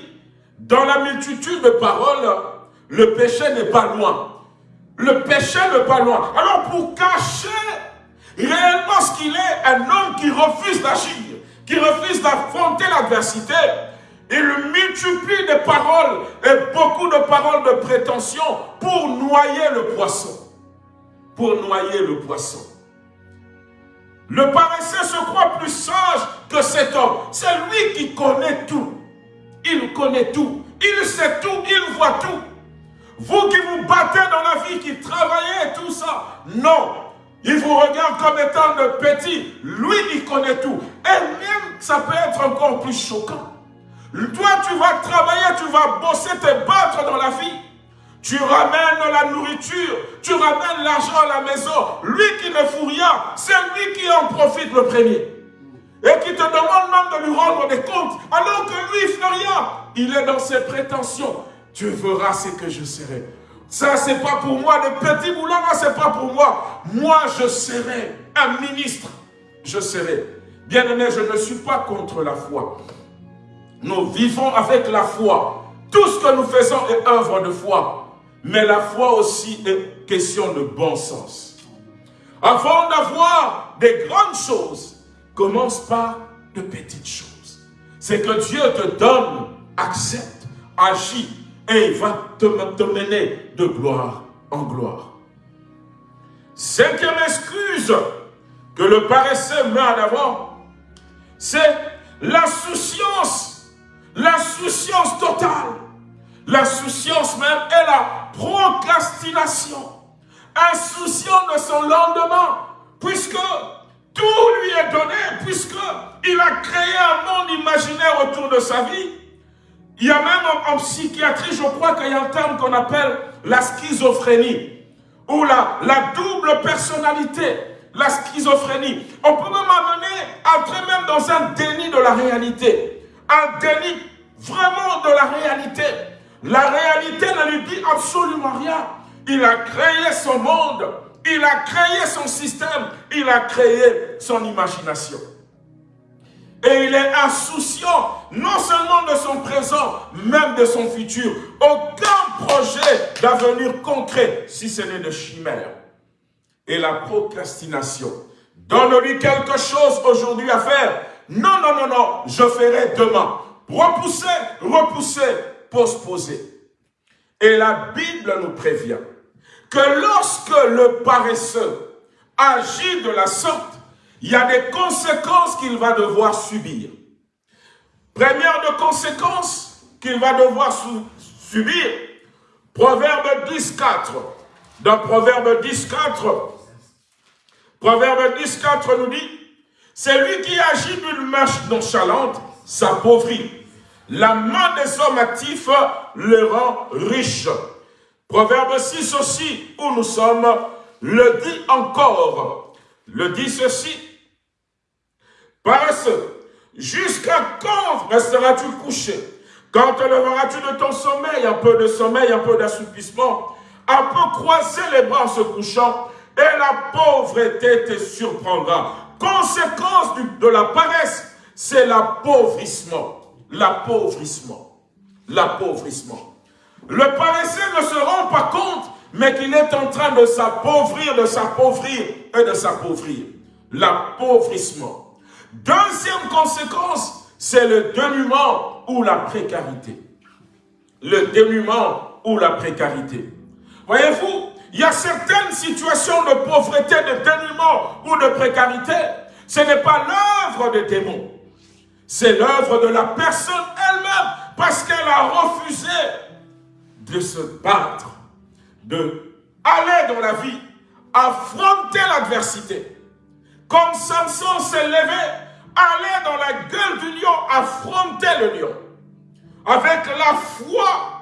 dans la multitude de paroles, le péché n'est pas loin. Le péché n'est pas loin. Alors pour cacher réellement ce qu'il est, un homme qui refuse d'agir, qui refuse d'affronter l'adversité, il multiplie des paroles et beaucoup de paroles de prétention pour noyer le poisson. Pour noyer le poisson. Le paresseux se croit plus sage que cet homme. C'est lui qui connaît tout. Il connaît tout. Il sait tout. Il voit tout. Vous qui vous battez dans la vie, qui travaillez tout ça. Non. Il vous regarde comme étant de petit. Lui, il connaît tout. Et même, ça peut être encore plus choquant. Toi, tu vas travailler, tu vas bosser, te battre dans la vie. Tu ramènes la nourriture, tu ramènes l'argent à la maison. Lui qui ne fout rien, c'est lui qui en profite le premier. Et qui te demande même de lui rendre des comptes, alors que lui, il fait rien. Il est dans ses prétentions. Tu verras ce que je serai. Ça, c'est pas pour moi. Les petits boulot, c'est pas pour moi. Moi, je serai un ministre. Je serai. Bien aimé, je ne suis pas contre la foi. Nous vivons avec la foi. Tout ce que nous faisons est œuvre de foi. Mais la foi aussi est question de bon sens. Avant d'avoir des grandes choses, commence par de petites choses. C'est que Dieu te donne, accepte, agit et il va te, te mener de gloire en gloire. Cinquième excuse que le paresseux met en avant, c'est l'insouciance L'insouciance totale. L'insouciance même est la procrastination. Insouciant de son lendemain, puisque tout lui est donné, puisque il a créé un monde imaginaire autour de sa vie. Il y a même en, psychiatrie, je crois qu'il y a un terme qu'on appelle la schizophrénie, ou la, la double personnalité, la schizophrénie. On peut même amener, entrer même dans un déni de la réalité un déni vraiment de la réalité. La réalité ne lui dit absolument rien. Il a créé son monde, il a créé son système, il a créé son imagination. Et il est insouciant, non seulement de son présent, même de son futur. Aucun projet d'avenir concret, si ce n'est de chimère. Et la procrastination. Donne-lui quelque chose aujourd'hui à faire non, non, non, non, je ferai demain. Repousser, repousser, postposer. Et la Bible nous prévient que lorsque le paresseux agit de la sorte, il y a des conséquences qu'il va devoir subir. Première de conséquences qu'il va devoir subir, Proverbe 10, 4. Dans Proverbe 10, 4, Proverbe 10, 4 nous dit, c'est lui qui agit d'une marche nonchalante s'appauvrit. La main des hommes actifs les rend riches. Proverbe 6 aussi, où nous sommes, le dit encore. Le dit ceci. Paresseux, jusqu'à quand resteras-tu couché? Quand te leveras-tu de ton sommeil? Un peu de sommeil, un peu d'assoupissement, un peu croiser les bras en se couchant, et la pauvreté te surprendra. Conséquence de la paresse, c'est l'appauvrissement. L'appauvrissement. L'appauvrissement. Le paresseux ne se rend pas compte, mais qu'il est en train de s'appauvrir, de s'appauvrir et de s'appauvrir. L'appauvrissement. Deuxième conséquence, c'est le dénuement ou la précarité. Le dénuement ou la précarité. Voyez-vous, il y a certaines situations de pauvreté, de dénuement ou de précarité. Ce n'est pas l'œuvre des démons. C'est l'œuvre de la personne elle-même parce qu'elle a refusé de se battre, de aller dans la vie, affronter l'adversité. Comme Samson s'est levé, aller dans la gueule du lion, affronter le lion. Avec la foi,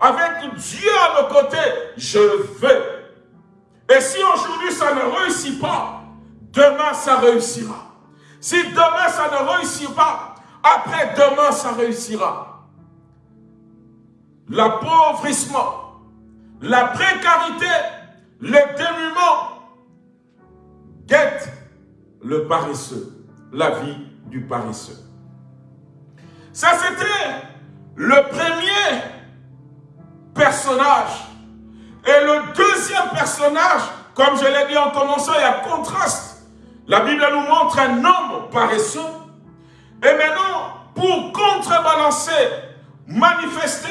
avec Dieu à nos côtés, je vais. Et si aujourd'hui ça ne réussit pas, demain ça réussira. Si demain ça ne réussit pas, après demain ça réussira l'appauvrissement, la précarité, le dénuement guettent le paresseux, la vie du paresseux. Ça, c'était le premier personnage. Et le deuxième personnage, comme je l'ai dit en commençant, il y a contraste. La Bible nous montre un homme paresseux. Et maintenant, pour contrebalancer, manifester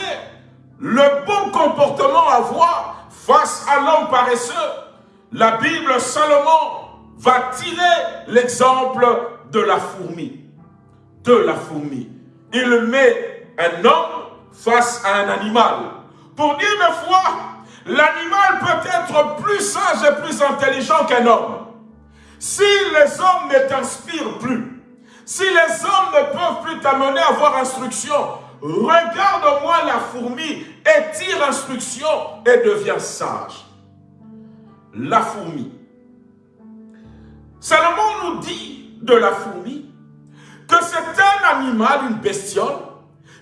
le bon comportement à avoir face à l'homme paresseux, la Bible Salomon va tirer l'exemple de la fourmi. De la fourmi. Il met un homme face à un animal. Pour dire une fois, l'animal peut être plus sage et plus intelligent qu'un homme. Si les hommes ne t'inspirent plus, si les hommes ne peuvent plus t'amener à avoir instruction, Regarde-moi la fourmi et tire instruction et devient sage. La fourmi. Salomon nous dit de la fourmi que c'est un animal, une bestiole,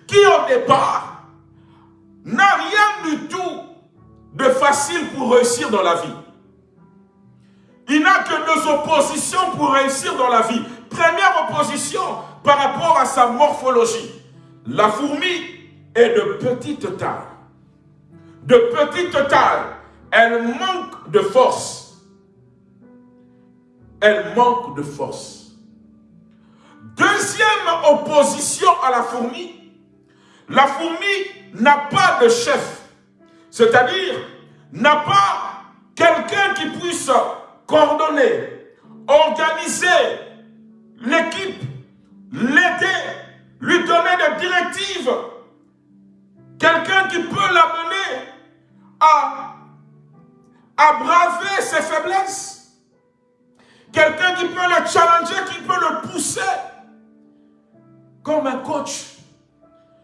qui au départ n'a rien du tout de facile pour réussir dans la vie. Il n'a que deux oppositions pour réussir dans la vie. Première opposition par rapport à sa morphologie. La fourmi est de petite taille. De petite taille. Elle manque de force. Elle manque de force. Deuxième opposition à la fourmi. La fourmi n'a pas de chef. C'est-à-dire, n'a pas quelqu'un qui puisse coordonner, organiser l'équipe, l'aider, lui donner des directives. Quelqu'un qui peut l'amener à, à braver ses faiblesses. Quelqu'un qui peut le challenger, qui peut le pousser. Comme un coach.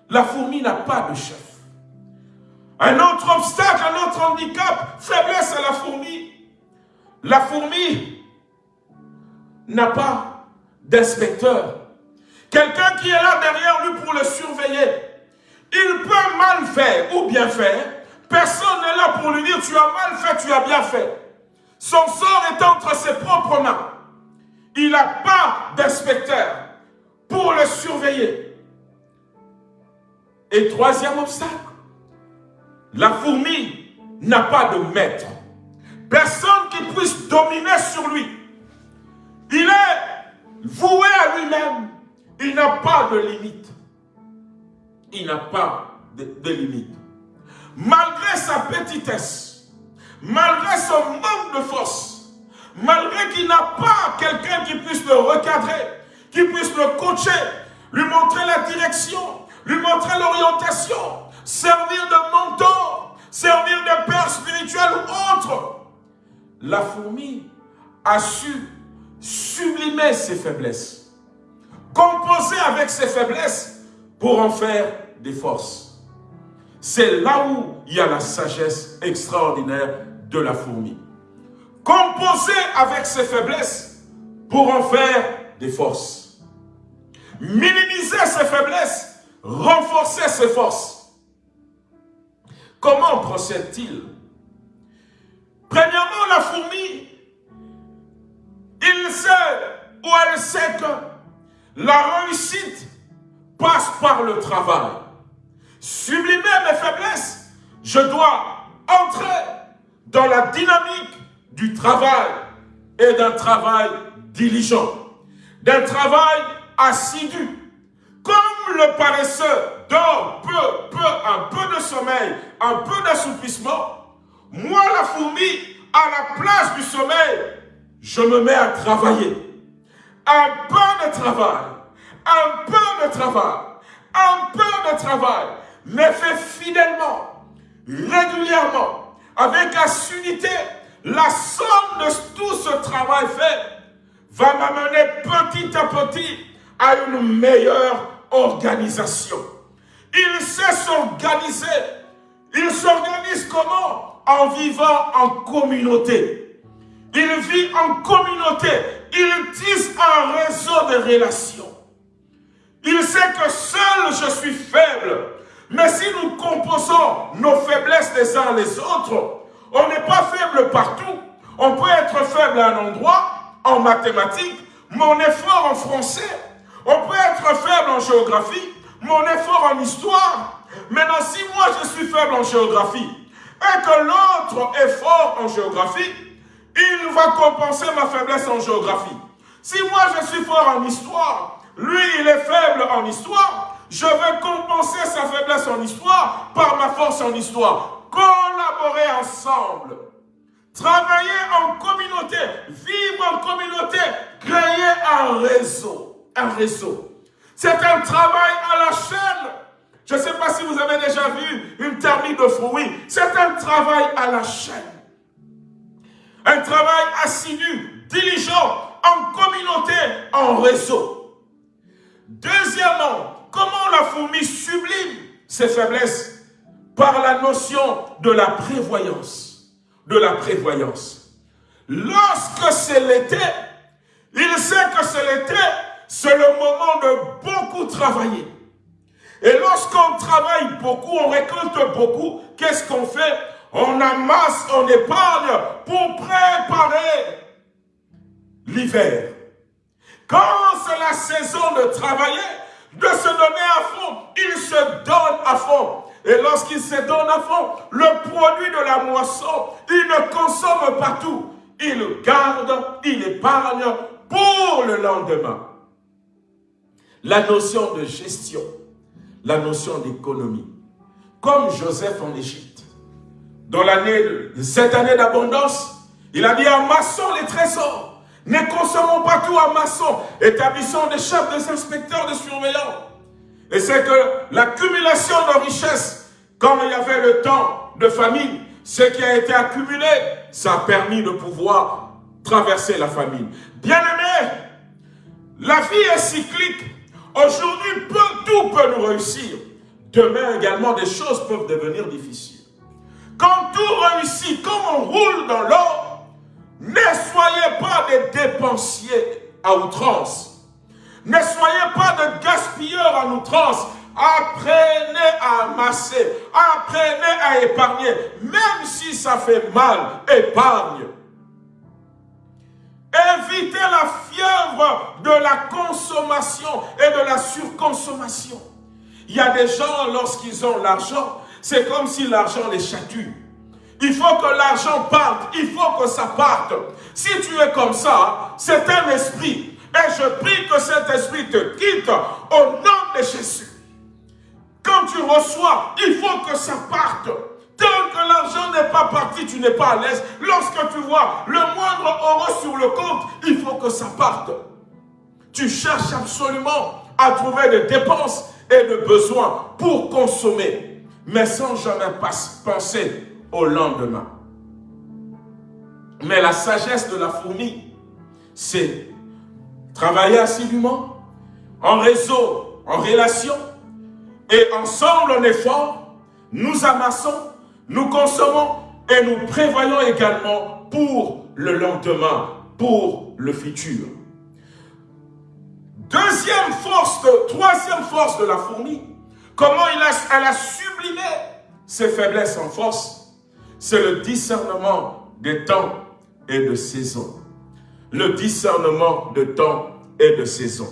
La fourmi n'a pas de chef. Un autre obstacle, un autre handicap, faiblesse à la fourmi. La fourmi n'a pas d'inspecteur. Quelqu'un qui est là derrière lui pour le surveiller. Il peut mal faire ou bien faire. Personne n'est là pour lui dire tu as mal fait, tu as bien fait. Son sort est entre ses propres mains. Il n'a pas d'inspecteur pour le surveiller. Et troisième obstacle, la fourmi n'a pas de maître. Personne qui puisse dominer sur lui. Il est voué à lui-même. Il n'a pas de limite. Il n'a pas de, limite. Malgré sa petitesse, malgré son manque de force, malgré qu'il n'a pas quelqu'un qui puisse le recadrer, qui puisse le coacher, lui montrer la direction, lui montrer l'orientation, servir de mentor, servir de père spirituel ou autre. La fourmi a su sublimer ses faiblesses composer avec ses faiblesses pour en faire des forces. C'est là où il y a la sagesse extraordinaire de la fourmi. Composer avec ses faiblesses pour en faire des forces. Minimiser ses faiblesses, renforcer ses forces. Comment procède-t-il? Premièrement, la fourmi, il sait ou elle sait que la réussite passe par le travail. Sublimer mes faiblesses, je dois entrer dans la dynamique du travail et d'un travail diligent, d'un travail assidu. Le paresseux dort peu, peu, un peu de sommeil, un peu d'assouplissement, moi la fourmi, à la place du sommeil, je me mets à travailler. Un peu de travail, un peu de travail, un peu de travail, mais fait fidèlement, régulièrement, avec assiduité, la somme de tout ce travail fait va m'amener petit à petit à une meilleure organisation. Il sait s'organiser. Il s'organise comment? En vivant en communauté. Il vit en communauté. Il tisse un réseau de relations. Il sait que seul je suis faible. Mais si nous composons nos faiblesses les uns les autres, on n'est pas faible partout. On peut être faible à un endroit, en mathématiques, mon effort en français. On peut être faible en géographie, mon effort en histoire. Maintenant, si moi je suis faible en géographie et que l'autre est fort en géographie, il va compenser ma faiblesse en géographie. Si moi je suis fort en histoire, lui il est faible en histoire, je vais compenser sa faiblesse en histoire par ma force en histoire. Collaborer ensemble. Travailler en communauté, vivre en communauté, créer un réseau. Un réseau. C'est un travail à la chaîne. Je ne sais pas si vous avez déjà vu une thermie de fruits. C'est un travail à la chaîne. Un travail assidu, diligent, en communauté, en réseau. Deuxièmement, comment la fourmi sublime ses faiblesses? Par la notion de la prévoyance. De la prévoyance. Lorsque c'est l'été, il sait que c'est l'été, c'est le moment de beaucoup travailler. Et lorsqu'on travaille beaucoup, on récolte beaucoup, qu'est-ce qu'on fait? On amasse, on épargne pour préparer l'hiver. Quand c'est la saison de travailler, de se donner à fond, il se donne à fond. Et lorsqu'il se donne à fond, le produit de la moisson, il ne consomme pas tout. Il garde, il épargne pour le lendemain. La notion de gestion, la notion d'économie. Comme Joseph en Égypte. Dans cette année d'abondance, il a dit amassons les trésors. Ne consommons pas tout, amassons. Établissons des chefs, des inspecteurs, des surveillants. Et c'est que l'accumulation de richesses, comme il y avait le temps de famine, ce qui a été accumulé, ça a permis de pouvoir traverser la famine. Bien-aimés, la vie est cyclique. Aujourd'hui, tout peut nous réussir. Demain également, des choses peuvent devenir difficiles. Quand tout réussit, quand on roule dans l'or, ne soyez pas des dépensiers à outrance. Ne soyez pas de gaspilleurs à outrance. Apprenez à amasser, apprenez à épargner. Même si ça fait mal, épargne. Évitez la fièvre de la consommation et de la surconsommation. Il y a des gens, lorsqu'ils ont l'argent, c'est comme si l'argent les chatue. Il faut que l'argent parte, il faut que ça parte. Si tu es comme ça, c'est un esprit. Et je prie que cet esprit te quitte au nom de Jésus. Quand tu reçois, il faut que ça parte. Que l'argent n'est pas parti, tu n'es pas à l'aise. Lorsque tu vois le moindre euro sur le compte, il faut que ça parte. Tu cherches absolument à trouver des dépenses et des besoins pour consommer, mais sans jamais penser au lendemain. Mais la sagesse de la fourmi, c'est travailler assidûment, en réseau, en relation, Et ensemble, on est fort, nous amassons, nous consommons et nous prévoyons également pour le lendemain, pour le futur. Deuxième force, troisième force de la fourmi, comment a, elle a sublimé ses faiblesses en force, c'est le discernement des temps et de saisons. Le discernement de temps et de saison.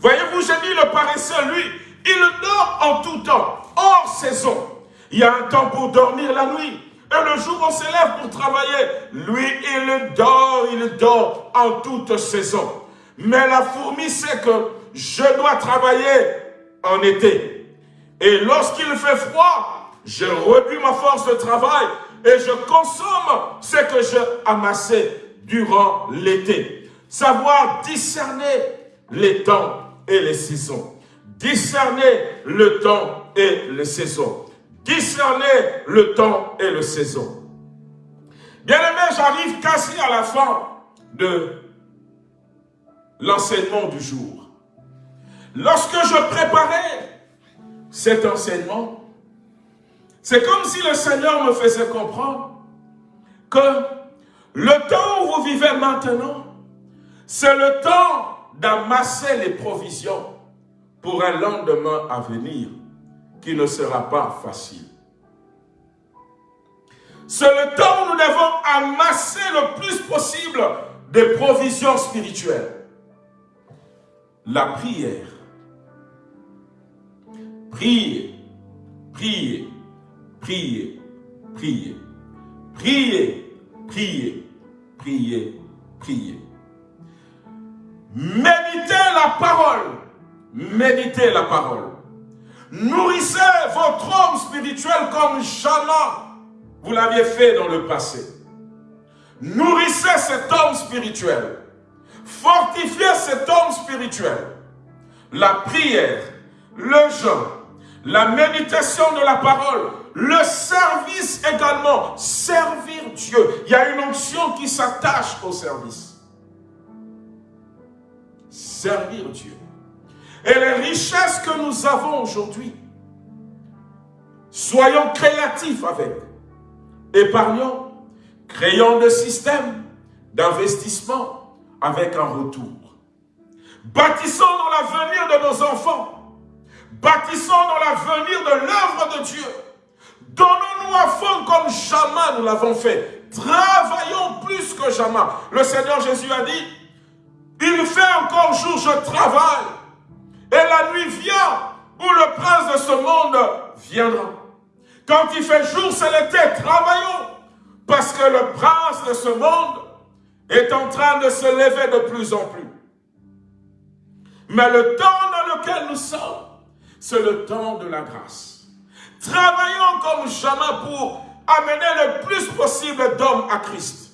Voyez-vous, j'ai dit le paresseux, lui, il dort en tout temps, hors saison. Il y a un temps pour dormir la nuit. Et le jour où on s'élève pour travailler, lui, il dort, il dort en toute saison. Mais la fourmi sait que je dois travailler en été. Et lorsqu'il fait froid, je rebuis ma force de travail et je consomme ce que j'ai amassé durant l'été. Savoir discerner les temps et les saisons. Discerner le temps et les saisons. Discerner le temps et les saisons. Bien aimé, j'arrive quasi à la fin de l'enseignement du jour. Lorsque je préparais cet enseignement, c'est comme si le Seigneur me faisait comprendre que le temps où vous vivez maintenant, c'est le temps d'amasser les provisions pour un lendemain à venir qui ne sera pas facile. C'est le temps où nous devons amasser le plus possible des provisions spirituelles. La prière. Priez, priez, priez, priez, priez, priez, priez, priez. Méditez la parole. Méditez la parole. Nourrissez votre homme spirituel comme jamais vous l'aviez fait dans le passé. Nourrissez cet homme spirituel. Fortifiez cet homme spirituel. La prière, le jeûne, la méditation de la parole, le service également, servir Dieu. Il y a une onction qui s'attache au service. Servir Dieu. Et les richesses que nous avons aujourd'hui, soyons créatifs avec. Épargnons, créons des systèmes d'investissement avec un retour. Bâtissons dans l'avenir de nos enfants. Bâtissons dans l'avenir de l'œuvre de Dieu. Donnons-nous à fond comme jamais nous l'avons fait. Travaillons plus que jamais. Le Seigneur Jésus a dit, il fait encore jour, je travaille. Et la nuit vient où le prince de ce monde viendra. Quand il fait jour, c'est l'été, travaillons. Parce que le prince de ce monde est en train de se lever de plus en plus. Mais le temps dans lequel nous sommes, c'est le temps de la grâce. Travaillons comme jamais pour amener le plus possible d'hommes à Christ.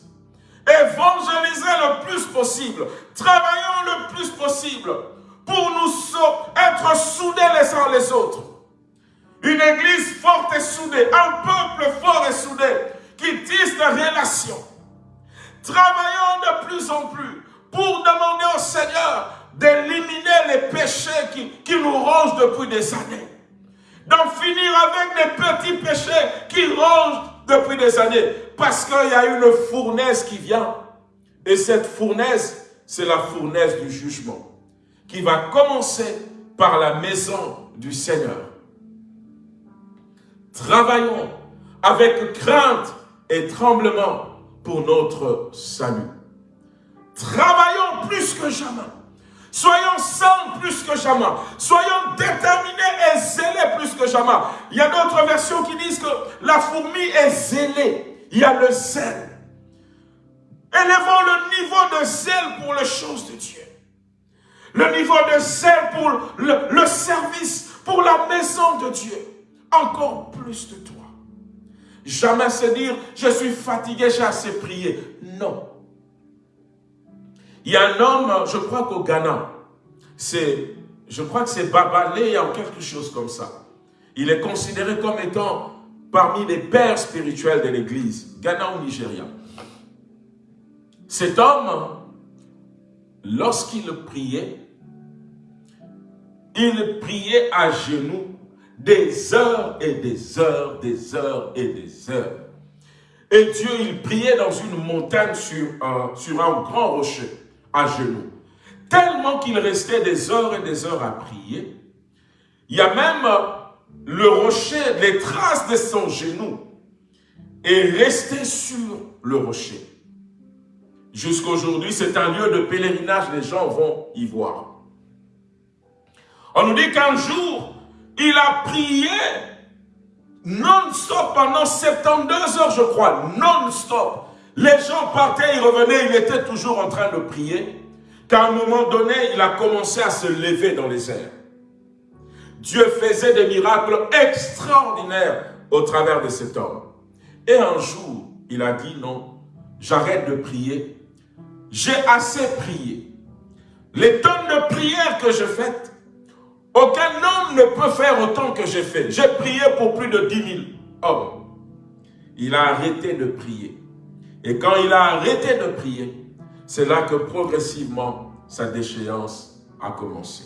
Évangéliser le plus possible. Travaillons le plus possible pour nous être soudés les uns les autres. Une église forte et soudée, un peuple fort et soudé, qui tisse des relations. Travaillons de plus en plus pour demander au Seigneur d'éliminer les péchés qui, qui nous rongent depuis des années. D'en finir avec les petits péchés qui rongent depuis des années. Parce qu'il y a une fournaise qui vient. Et cette fournaise, c'est la fournaise du jugement. Qui va commencer par la maison du Seigneur. Travaillons avec crainte et tremblement pour notre salut. Travaillons plus que jamais. Soyons saints plus que jamais. Soyons déterminés et zélés plus que jamais. Il y a d'autres versions qui disent que la fourmi est zélée. Il y a le zèle. Élevons le niveau de zèle pour les choses de Dieu. Le niveau de zèle pour le, service, pour la maison de Dieu. Encore plus de toi. Jamais se dire, je suis fatigué, j'ai assez prié. Non. Il y a un homme, je crois qu'au Ghana, je crois que c'est Babalé ou quelque chose comme ça. Il est considéré comme étant parmi les pères spirituels de l'Église, Ghana ou Nigeria. Cet homme, lorsqu'il priait, il priait à genoux des heures et des heures, des heures et des heures. Et Dieu, il priait dans une montagne sur un, grand rocher, à genoux. Tellement qu'il restait des heures et des heures à prier. Il y a même le rocher, les traces de son genou est resté sur le rocher. Jusqu'aujourd'hui, c'est un lieu de pèlerinage, les gens vont y voir. On nous dit qu'un jour, il a prié non-stop pendant 72 heures, je crois, non-stop. Les gens partaient, ils revenaient, il était toujours en train de prier. Qu'à un moment donné, il a commencé à se lever dans les airs. Dieu faisait des miracles extraordinaires au travers de cet homme. Et un jour, il a dit non, j'arrête de prier. J'ai assez prié. Les tonnes de prières que je fais, aucun homme ne peut faire autant que j'ai fait. J'ai prié pour plus de 10 000 hommes. Il a arrêté de prier. Et quand il a arrêté de prier, c'est là que progressivement sa déchéance a commencé.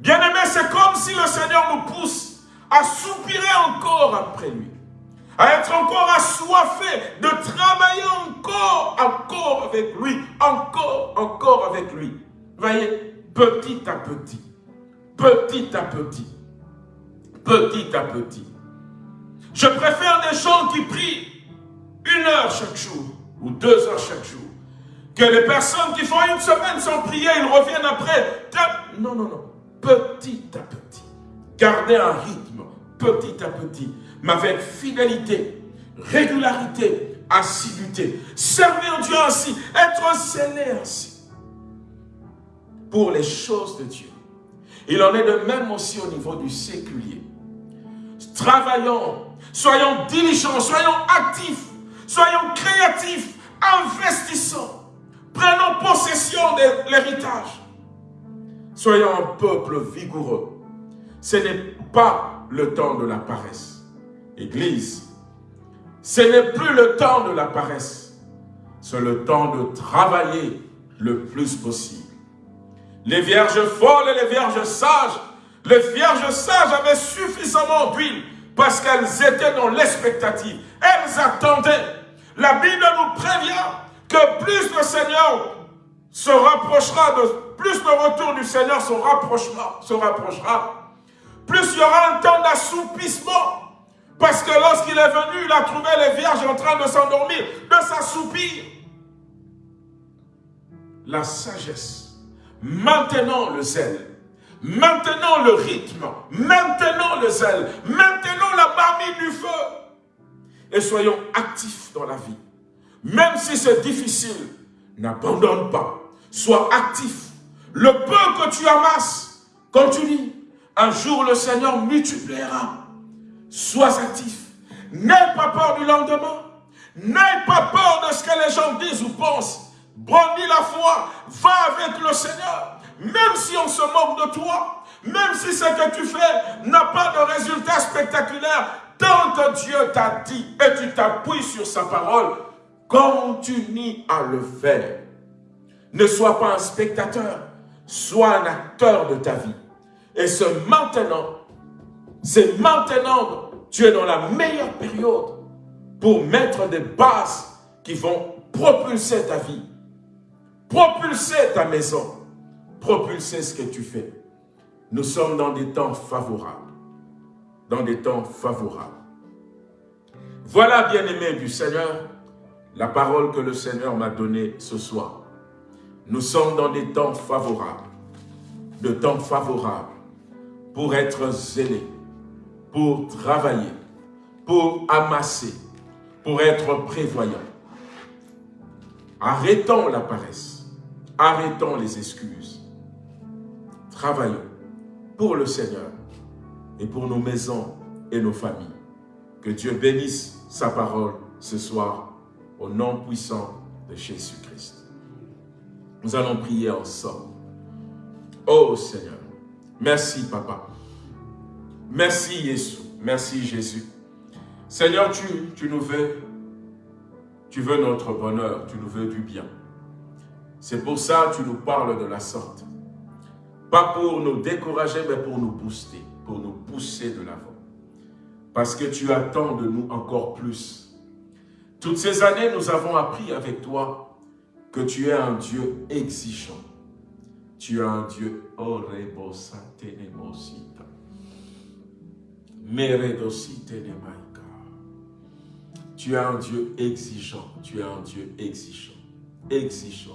Bien-aimé, c'est comme si le Seigneur nous pousse à soupirer encore après lui, à être encore assoiffé, de travailler encore, encore avec lui, encore, encore avec lui. Voyez, petit à petit, petit à petit, petit à petit. Je préfère des gens qui prient une heure chaque jour ou deux heures chaque jour que les personnes qui font une semaine sans prier, ils reviennent après. Non, non, non. Petit à petit. Garder un rythme petit à petit, mais avec fidélité, régularité, assiduité. Servir Dieu ainsi, être zélé ainsi pour les choses de Dieu. Il en est de même aussi au niveau du séculier. Travaillons, soyons diligents, soyons actifs, soyons créatifs, investissons, prenons possession de l'héritage. Soyons un peuple vigoureux. Ce n'est pas le temps de la paresse. Église, ce n'est plus le temps de la paresse. C'est le temps de travailler le plus possible. Les vierges folles et les vierges sages, les vierges sages avaient suffisamment d'huile parce qu'elles étaient dans l'expectative. Elles attendaient. La Bible nous prévient que plus le Seigneur se rapprochera, de, plus le retour du Seigneur se rapprochera, se rapprochera, plus il y aura un temps d'assoupissement. Parce que lorsqu'il est venu, il a trouvé les vierges en train de s'endormir, de s'assoupir. La sagesse Maintenant le zèle. Maintenant le rythme. Maintenant le zèle. Maintenant la marmite du feu. Et soyons actifs dans la vie. Même si c'est difficile, n'abandonne pas. Sois actif. Le peu que tu amasses, continue. Un jour le Seigneur multipliera. Sois actif. N'aie pas peur du lendemain. N'aie pas peur de ce que les gens disent ou pensent. Brandis la foi, va avec le Seigneur. Même si on se moque de toi, même si ce que tu fais n'a pas de résultat spectaculaire, tant que Dieu t'a dit et tu t'appuies sur sa parole, continue à le faire. Ne sois pas un spectateur, sois un acteur de ta vie. Et ce maintenant, c'est maintenant, tu es dans la meilleure période pour mettre des bases qui vont propulser ta vie propulser ta maison, propulser ce que tu fais. Nous sommes dans des temps favorables. Dans des temps favorables. Voilà, bien-aimés du Seigneur, la parole que le Seigneur m'a donnée ce soir. Nous sommes dans des temps favorables. De temps favorables pour être zélés, pour travailler, pour amasser, pour être prévoyants. Arrêtons la paresse. Arrêtons les excuses. Travaillons pour le Seigneur et pour nos maisons et nos familles. Que Dieu bénisse sa parole ce soir au nom puissant de Jésus-Christ. Nous allons prier ensemble. Oh Seigneur, merci Papa. Merci Jésus. Merci Jésus. Seigneur, tu, tu nous veux, tu veux notre bonheur, tu nous veux du bien. C'est pour ça que tu nous parles de la sorte. Pas pour nous décourager, mais pour nous booster. pour nous pousser de l'avant. Parce que tu attends de nous encore plus. Toutes ces années, nous avons appris avec toi que tu es un Dieu exigeant. Tu es un Dieu. Tu es un Dieu exigeant. Tu es un Dieu exigeant. Exigeant.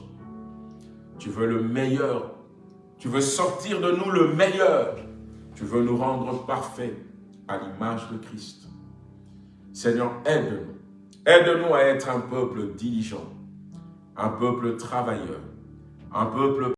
Tu veux le meilleur. Tu veux sortir de nous le meilleur. Tu veux nous rendre parfaits à l'image de Christ. Seigneur, aide-nous. Aide-nous à être un peuple diligent, un peuple travailleur, un peuple